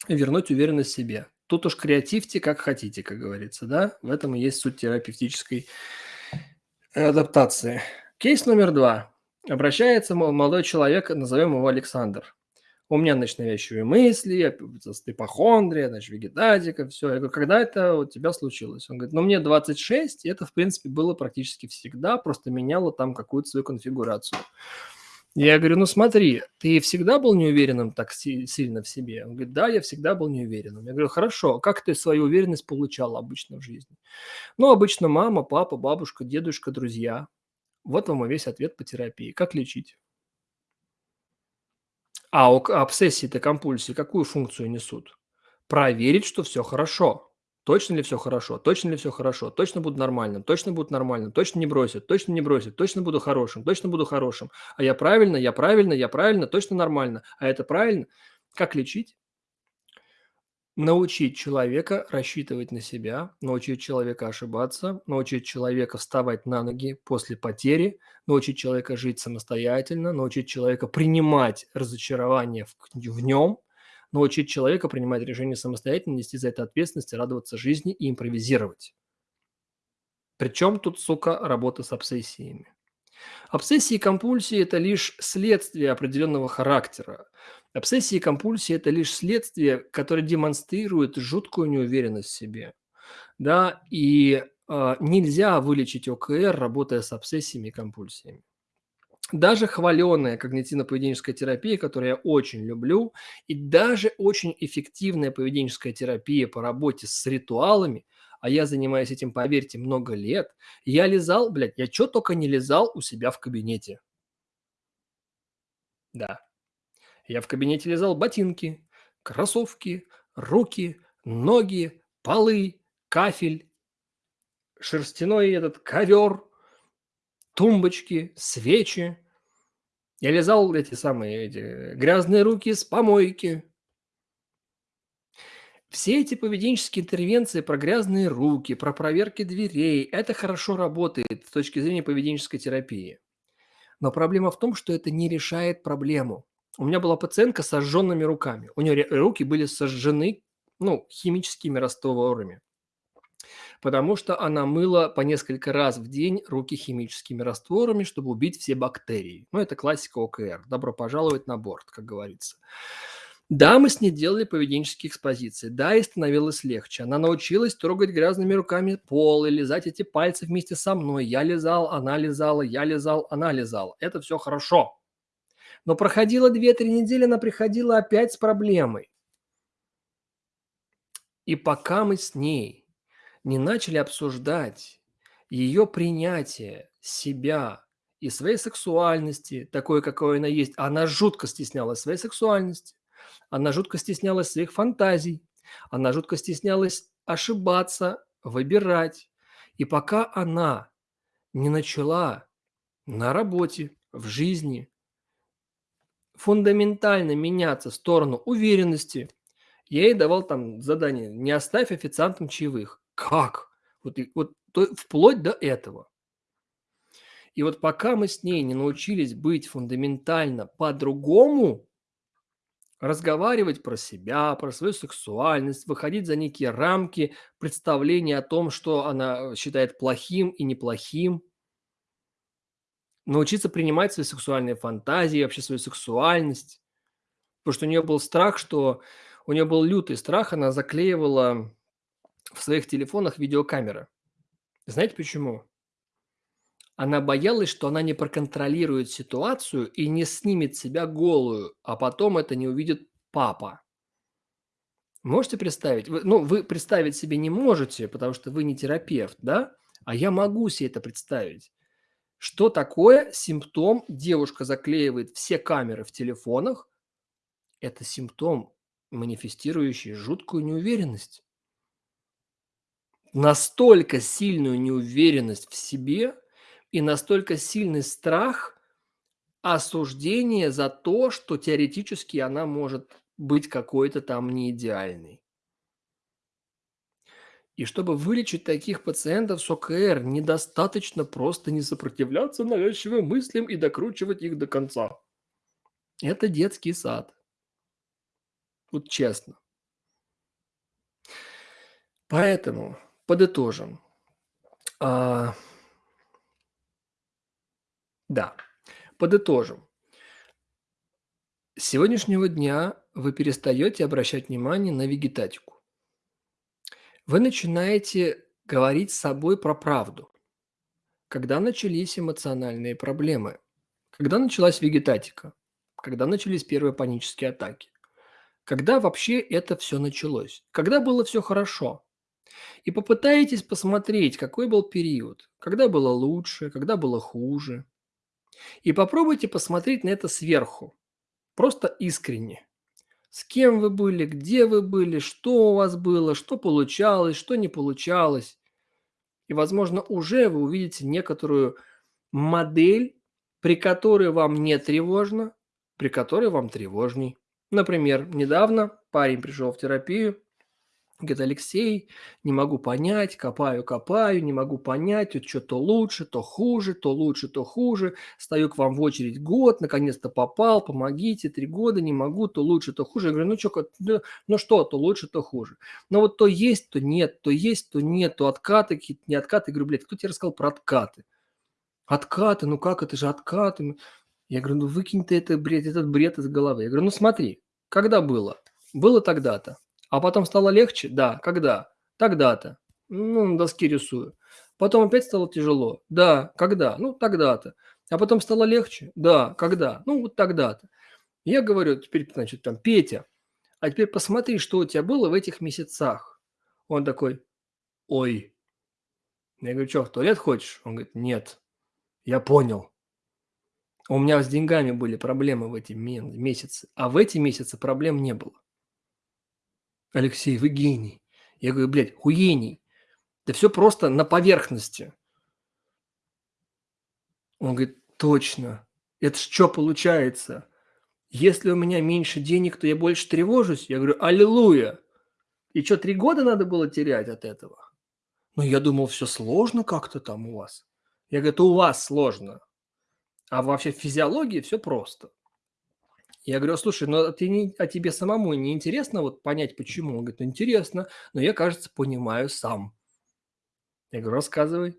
Вернуть уверенность в себе. Тут уж креативьте как хотите, как говорится, да? В этом и есть суть терапевтической адаптации. Кейс номер два. Обращается молодой человек, назовем его Александр у меня, значит, навязчивые мысли, ипохондрия, значит, вегетатика, все. Я говорю, когда это у тебя случилось? Он говорит, ну, мне 26, и это, в принципе, было практически всегда, просто меняло там какую-то свою конфигурацию. Я говорю, ну смотри, ты всегда был неуверенным так сильно в себе? Он говорит, да, я всегда был неуверенным. Я говорю, хорошо, как ты свою уверенность получал обычно в жизни? Ну, обычно мама, папа, бабушка, дедушка, друзья. Вот вам и весь ответ по терапии. Как лечить? А обсессии-то, компульсии какую функцию несут? Проверить, что все хорошо. Точно ли все хорошо? Точно ли все хорошо? Точно буду нормальным? Точно будет нормальным? Точно не бросят? Точно не бросят? Точно буду хорошим? Точно буду хорошим? А я правильно? Я правильно? Я правильно? Точно нормально? А это правильно? Как лечить? Научить человека рассчитывать на себя, научить человека ошибаться, научить человека вставать на ноги после потери, научить человека жить самостоятельно, научить человека принимать разочарование в, в нем, научить человека принимать решения самостоятельно, нести за это ответственность, радоваться жизни и импровизировать. Причем тут, сука, работа с обсессиями. Обсессии и компульсии – это лишь следствие определенного характера. Обсессии и компульсии – это лишь следствие, которое демонстрирует жуткую неуверенность в себе. Да, и э, нельзя вылечить ОКР, работая с обсессиями и компульсиями. Даже хваленая когнитивно-поведенческая терапия, которую я очень люблю, и даже очень эффективная поведенческая терапия по работе с ритуалами, а я занимаюсь этим, поверьте, много лет, я лизал, блядь, я что только не лизал у себя в кабинете. Да, я в кабинете лизал ботинки, кроссовки, руки, ноги, полы, кафель, шерстяной этот ковер, тумбочки, свечи. Я лизал эти самые эти грязные руки с помойки. Все эти поведенческие интервенции про грязные руки, про проверки дверей, это хорошо работает с точки зрения поведенческой терапии. Но проблема в том, что это не решает проблему. У меня была пациентка с сожженными руками. У нее руки были сожжены ну, химическими растворами. Потому что она мыла по несколько раз в день руки химическими растворами, чтобы убить все бактерии. Ну, это классика ОКР. Добро пожаловать на борт, как говорится. Да, мы с ней делали поведенческие экспозиции. Да, и становилось легче. Она научилась трогать грязными руками пол и лизать эти пальцы вместе со мной. Я лизал, она лизала, я лизал, она лизала. Это все хорошо. Но проходило 2-3 недели, она приходила опять с проблемой. И пока мы с ней не начали обсуждать ее принятие себя и своей сексуальности, такой, какой она есть, она жутко стеснялась своей сексуальности, она жутко стеснялась своих фантазий, она жутко стеснялась ошибаться, выбирать. И пока она не начала на работе, в жизни фундаментально меняться в сторону уверенности, я ей давал там задание «не оставь официантам чаевых». Как? Вот, вот то, вплоть до этого. И вот пока мы с ней не научились быть фундаментально по-другому, разговаривать про себя, про свою сексуальность, выходить за некие рамки представления о том, что она считает плохим и неплохим, научиться принимать свои сексуальные фантазии, вообще свою сексуальность. Потому что у нее был страх, что у нее был лютый страх, она заклеивала в своих телефонах видеокамеры. Знаете почему? Она боялась, что она не проконтролирует ситуацию и не снимет себя голую, а потом это не увидит папа. Можете представить? Вы, ну, вы представить себе не можете, потому что вы не терапевт, да? А я могу себе это представить. Что такое симптом? Девушка заклеивает все камеры в телефонах. Это симптом, манифестирующий жуткую неуверенность настолько сильную неуверенность в себе и настолько сильный страх осуждения за то, что теоретически она может быть какой-то там не идеальной. И чтобы вылечить таких пациентов с ОКР, недостаточно просто не сопротивляться навязчивым мыслям и докручивать их до конца. Это детский сад. Вот честно. Поэтому Подытожим. Да, подытожим. С сегодняшнего дня вы перестаете обращать внимание на вегетатику. Вы начинаете говорить с собой про правду. Когда начались эмоциональные проблемы? Когда началась вегетатика? Когда начались первые панические атаки? Когда вообще это все началось? Когда было все хорошо? И попытаетесь посмотреть, какой был период, когда было лучше, когда было хуже. И попробуйте посмотреть на это сверху, просто искренне. С кем вы были, где вы были, что у вас было, что получалось, что не получалось. И, возможно, уже вы увидите некоторую модель, при которой вам не тревожно, при которой вам тревожней. Например, недавно парень пришел в терапию, Говорит, Алексей, не могу понять, копаю, копаю, не могу понять, вот что то лучше, то хуже, то лучше, то хуже. Стою к вам в очередь год, наконец-то попал, помогите, три года, не могу, то лучше, то хуже. Я говорю, ну что, ну, ну что, то лучше, то хуже. Но вот то есть, то нет, то есть, то нет, то откаты, какие-то не откаты. Я говорю, блядь, кто тебе рассказал про откаты? Откаты, ну как, это же откаты. Я говорю, ну выкинь ты это бред, этот бред из головы. Я говорю, ну смотри, когда было? Было тогда-то. А потом стало легче? Да. Когда? Тогда-то. Ну, на доске рисую. Потом опять стало тяжело? Да. Когда? Ну, тогда-то. А потом стало легче? Да. Когда? Ну, вот тогда-то. Я говорю, теперь, значит, там, Петя, а теперь посмотри, что у тебя было в этих месяцах. Он такой, ой. Я говорю, что, в туалет хочешь? Он говорит, нет. Я понял. У меня с деньгами были проблемы в эти месяцы, а в эти месяцы проблем не было. Алексей, вы гений. Я говорю, блядь, хуений. Да все просто на поверхности. Он говорит, точно. Это что получается? Если у меня меньше денег, то я больше тревожусь. Я говорю, аллилуйя. И что, три года надо было терять от этого? Ну, я думал, все сложно как-то там у вас. Я говорю, это у вас сложно. А вообще в физиологии все просто. Я говорю: "А слушай, ну, а ты не а тебе самому не интересно вот понять, почему?" Он говорит: "Интересно, но я, кажется, понимаю сам". Я говорю: "Рассказывай".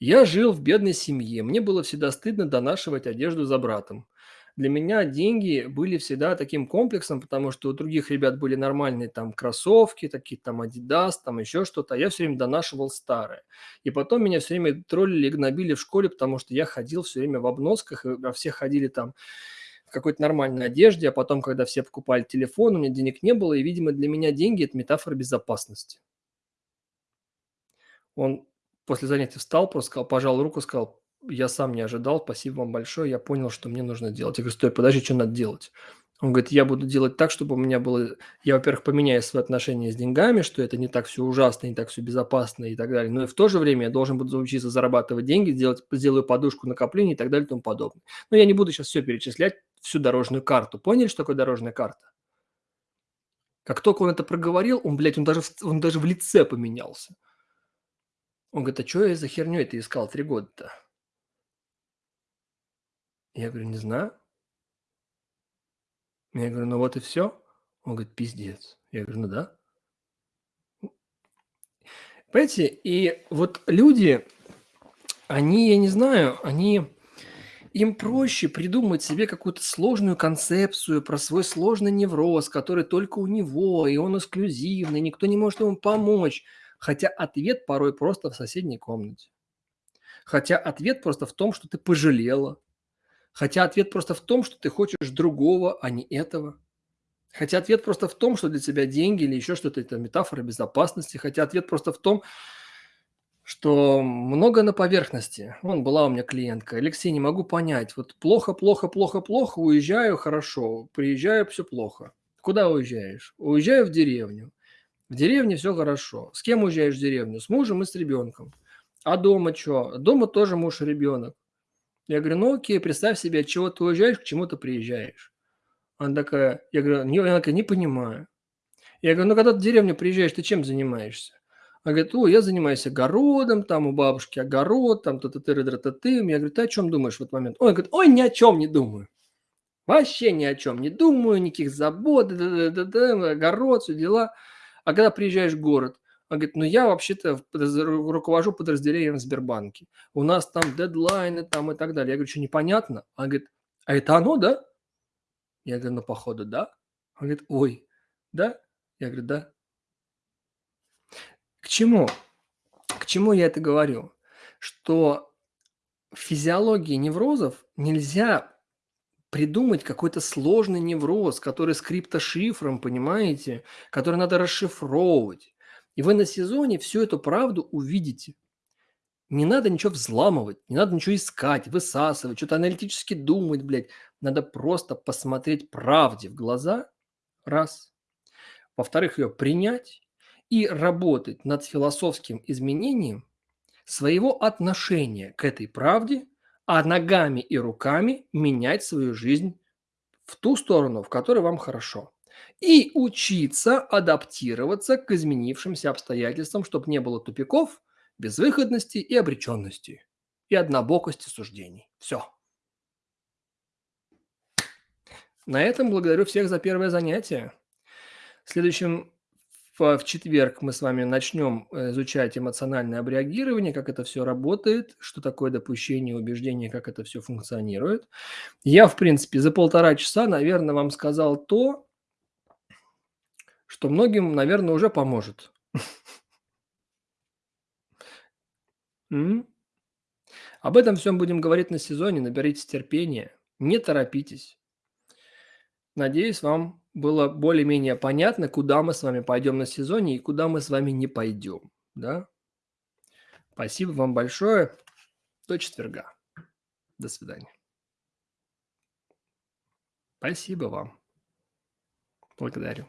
Я жил в бедной семье. Мне было всегда стыдно донашивать одежду за братом. Для меня деньги были всегда таким комплексом, потому что у других ребят были нормальные там кроссовки, такие там Adidas, там еще что-то, а я все время донашивал старое. И потом меня все время троллили и гнобили в школе, потому что я ходил все время в обносках, а все ходили там какой-то нормальной одежде, а потом, когда все покупали телефон, у меня денег не было, и, видимо, для меня деньги– это метафора безопасности. Он после занятия встал, просто сказал, пожал руку, сказал: "Я сам не ожидал, спасибо вам большое, я понял, что мне нужно делать". Я говорю: "Стой, подожди, что надо делать?" Он говорит: "Я буду делать так, чтобы у меня было я, во-первых, поменяю свои отношения с деньгами, что это не так все ужасно, не так все безопасно и так далее, но и в то же время я должен буду учиться зарабатывать деньги, делать сделаю подушку накоплений и так далее и тому подобное". Но я не буду сейчас все перечислять, всю дорожную карту. Поняли, что такое дорожная карта? Как только он это проговорил, он, блядь, он даже он даже в лице поменялся. Он говорит: "А чё я за хернёй ты искал 3 года-то?" Я говорю: "Не знаю". Я говорю: "Ну вот и всё". Он говорит: "Пиздец". Я говорю: "Ну да". Понимаете, и вот люди, они, я не знаю, они им проще придумать себе какую-то сложную концепцию про свой сложный невроз, который только у него, и он эксклюзивный, никто не может ему помочь. Хотя ответ порой просто в соседней комнате. Хотя ответ просто в том, что ты пожалела. Хотя ответ просто в том, что ты хочешь другого, а не этого. Хотя ответ просто в том, что для тебя деньги или еще что-то– это метафора безопасности. Хотя ответ просто в том, что много на поверхности. Вон была у меня клиентка. Алексей, не могу понять. Вот плохо, плохо, плохо, плохо, уезжаю хорошо, приезжаю все плохо. Куда уезжаешь? Уезжаю в деревню. В деревне все хорошо. С кем уезжаешь в деревню? С мужем и с ребенком. А дома что? Дома тоже муж и ребенок. Я говорю, ну окей, представь себе, от чего ты уезжаешь, к чему ты приезжаешь. Она такая, я говорю, не, она такая, не понимаю. Я говорю, ну когда ты в деревню приезжаешь, ты чем занимаешься? Она говорит, о, я занимаюсь огородом, там у бабушки огород, там та-та ты та ты Я говорю, ты о чем думаешь в этот момент? Ой, говорит, ой, ни о чем не думаю. Вообще ни о чем не думаю, никаких забот, да -да -да -да, огород, все дела. А когда приезжаешь в город, он говорит, ну я вообще-то руковожу подразделением в Сбербанке. У нас там дедлайны там и так далее. Я говорю, что непонятно? Он говорит, а это оно, да? Я говорю, ну походу, да. Он говорит, ой, да? Я говорю, да. К чему? К чему я это говорю? Что в физиологии неврозов нельзя придумать какой-то сложный невроз, который с криптошифром, понимаете, который надо расшифровывать. И вы на сезоне всю эту правду увидите. Не надо ничего взламывать, не надо ничего искать, высасывать, что-то аналитически думать, блядь. Надо просто посмотреть правде в глаза, раз. Во-вторых, ее принять и работать над философским изменением своего отношения к этой правде а ногами и руками менять свою жизнь в ту сторону, в которой вам хорошо. И учиться адаптироваться к изменившимся обстоятельствам, чтобы не было тупиков, безвыходности и обреченности, и однобокости суждений. Все. На этом благодарю всех за первое занятие. В следующем в, четверг мы с вами начнем э, изучать эмоциональное абреагирование, как это все работает, что такое допущение, убеждение, как это все функционирует. Я, в принципе, за полтора часа, наверное, вам сказал то, что многим, наверное, уже поможет. Об этом всем будем говорить на сезоне. Наберитесь терпения, не торопитесь. Надеюсь, вам было более-менее понятно, куда мы с вами пойдем на сезоне и куда мы с вами не пойдем. Да? Спасибо вам большое. До четверга. До свидания. Спасибо вам. Благодарю.